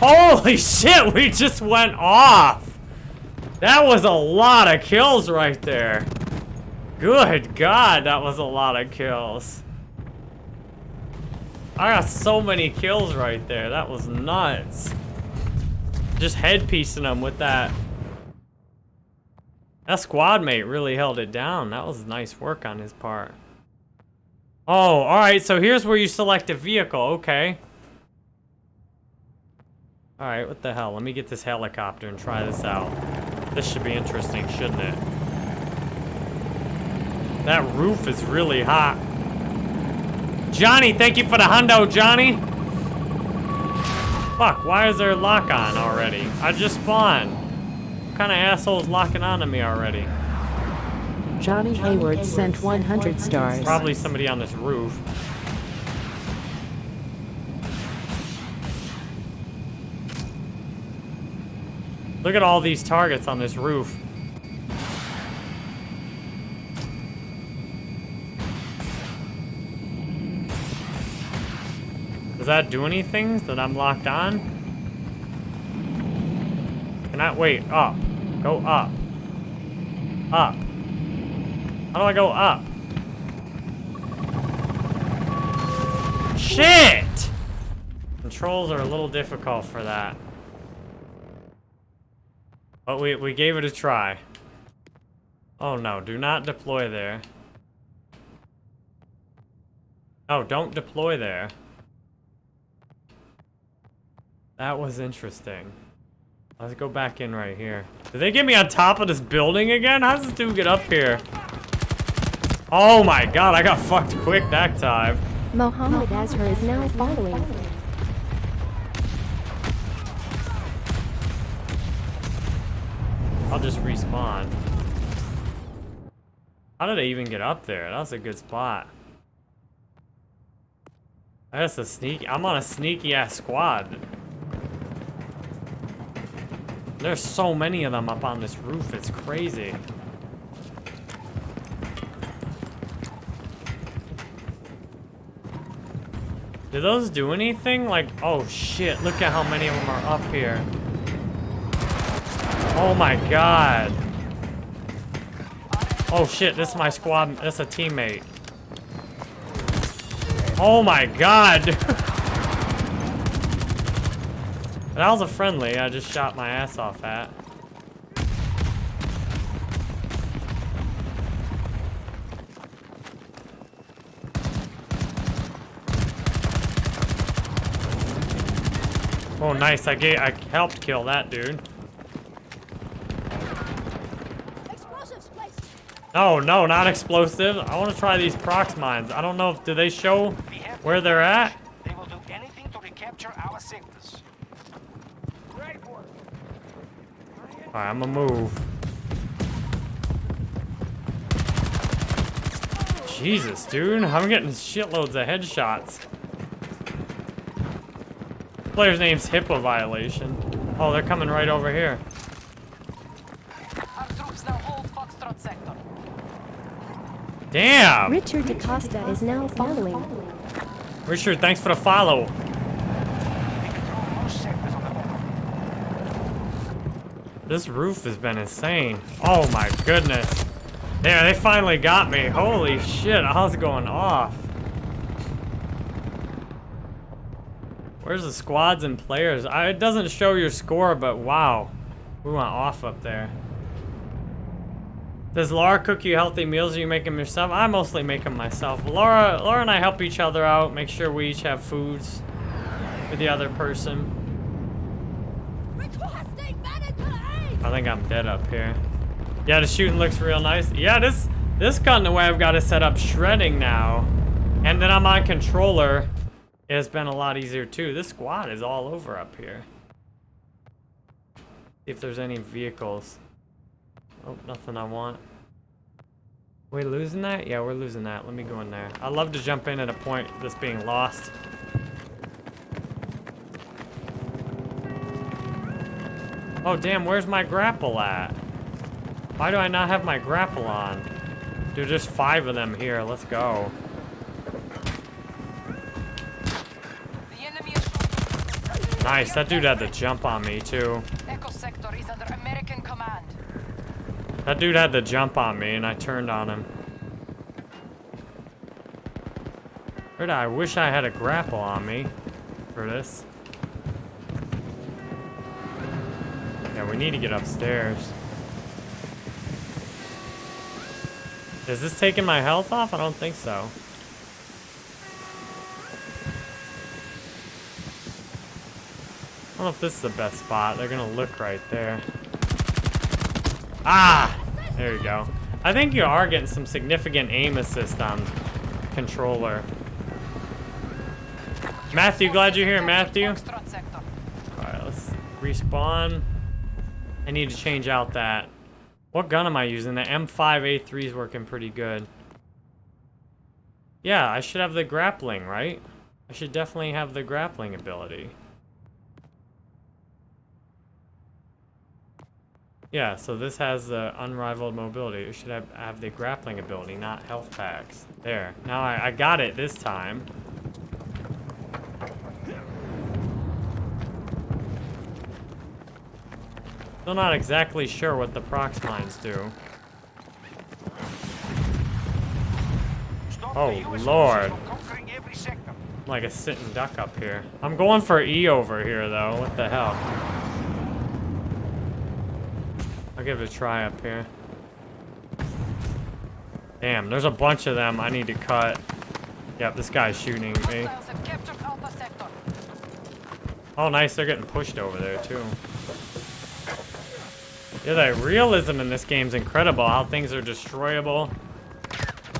Holy shit, we just went off! That was a lot of kills right there. Good god, that was a lot of kills. I got so many kills right there. That was nuts. Just headpiecing them with that. That squad mate really held it down. That was nice work on his part. Oh, alright, so here's where you select a vehicle. Okay. Alright, what the hell? Let me get this helicopter and try this out. This should be interesting, shouldn't it? That roof is really hot. Johnny, thank you for the hundo, Johnny. Fuck, why is there a lock on already? I just spawned. What kind of asshole's locking onto me already? Johnny Hayward sent 100 stars. Probably somebody on this roof. Look at all these targets on this roof. Does that do anything that I'm locked on? Can I, wait, up. Go up. Up. How do I go up? Shit! Controls are a little difficult for that. But we, we gave it a try. Oh no, do not deploy there. Oh, don't deploy there. That was interesting. Let's go back in right here. Did they get me on top of this building again? How does this dude get up here? Oh my god, I got fucked quick that time. Mohammed Azhar is now following. I'll just respawn. How did I even get up there? That was a good spot. That's a sneaky- I'm on a sneaky ass squad. There's so many of them up on this roof. It's crazy. Do those do anything? Like, oh shit, look at how many of them are up here. Oh my god. Oh shit, this is my squad, that's a teammate. Oh my god. (laughs) that was a friendly I just shot my ass off at. Oh, nice. I gave, I helped kill that dude. No, no, not explosive. I want to try these prox mines. I don't know if do they show where they're at. They will do anything to recapture our sectors. Great work. All right, I'm gonna move. Jesus, dude, I'm getting shitloads of headshots. Player's name's HIPAA violation. Oh, they're coming right over here. Our troops now hold Foxtrot sector. Damn! Richard DaCosta is now following. Richard, thanks for the follow. We control most sectors on the map. This roof has been insane. Oh my goodness. Yeah, they finally got me. Holy shit, I was going off. Where's the squads and players? I, it doesn't show your score, but wow. We went off up there. Does Laura cook you healthy meals or you make them yourself? I mostly make them myself. Laura, Laura and I help each other out, make sure we each have foods with the other person. I think I'm dead up here. Yeah, the shooting looks real nice. Yeah, this this gun, the way I've got it set up, shredding now. And then I'm on controller. It's been a lot easier too. This squad is all over up here. See if there's any vehicles. Oh, nothing I want. We losing that? Yeah, we're losing that. Let me go in there. I love to jump in at a point that's being lost. Oh, damn, where's my grapple at? Why do I not have my grapple on? Dude, there's five of them here. Let's go. Nice, that dude had to jump on me, too. Echo sector is under American command. That dude had to jump on me, and I turned on him. I wish I had a grapple on me for this. Yeah, we need to get upstairs. Is this taking my health off? I don't think so. I don't know if this is the best spot. They're gonna look right there. Ah! There you go. I think you are getting some significant aim assist on controller. Matthew, glad you're here, Matthew. Alright, let's respawn. I need to change out that. What gun am I using? The M5A3 is working pretty good. Yeah, I should have the grappling, right? I should definitely have the grappling ability. Yeah, so this has the unrivaled mobility. It should have, have the grappling ability, not health packs. There. Now I, I got it this time. Still not exactly sure what the prox mines do. Stop Oh, Lord. forces from conquering every sector. like a sitting duck up here. I'm going for E over here, though. What the hell? I'll give it a try up here. Damn, there's a bunch of them I need to cut. Yep, this guy's shooting me. Hostiles have captured Alpha sector. Oh, nice. They're getting pushed over there, too. Yeah, the realism in this game's incredible. How things are destroyable.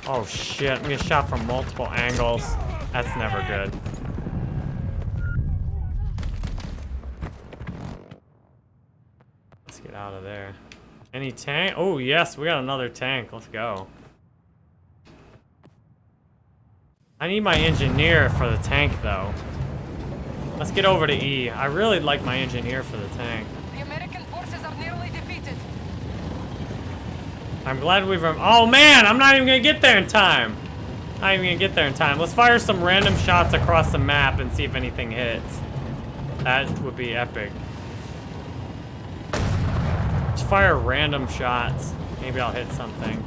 Oh, shit. I'm getting shot from multiple angles. That's never good. Let's get out of there. Any tank? Oh, yes. We got another tank. Let's go. I need my engineer for the tank, though. Let's get over to E. I really like my engineer for the tank. The American forces are nearly defeated. I'm glad we've... Oh, man! I'm not even gonna get there in time! Not even gonna get there in time. Let's fire some random shots across the map and see if anything hits. That would be epic. Just fire random shots. Maybe I'll hit something.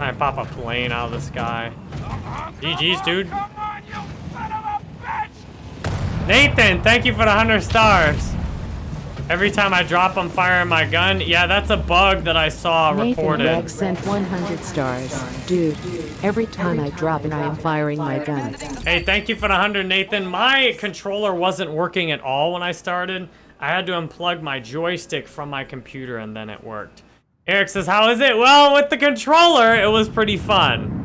I pop a plane out of the sky. GG's, dude. Come on, you son of a bitch! Nathan, thank you for the 100 stars. Every time I drop, I'm firing my gun. Yeah, that's a bug that I saw Nathan reported. Rex sent 100 stars. Dude, every time I drop and I am firing my gun. Hey, thank you for the 100, Nathan. My controller wasn't working at all when I started. I had to unplug my joystick from my computer and then it worked. Eric says, how is it? Well, with the controller, it was pretty fun.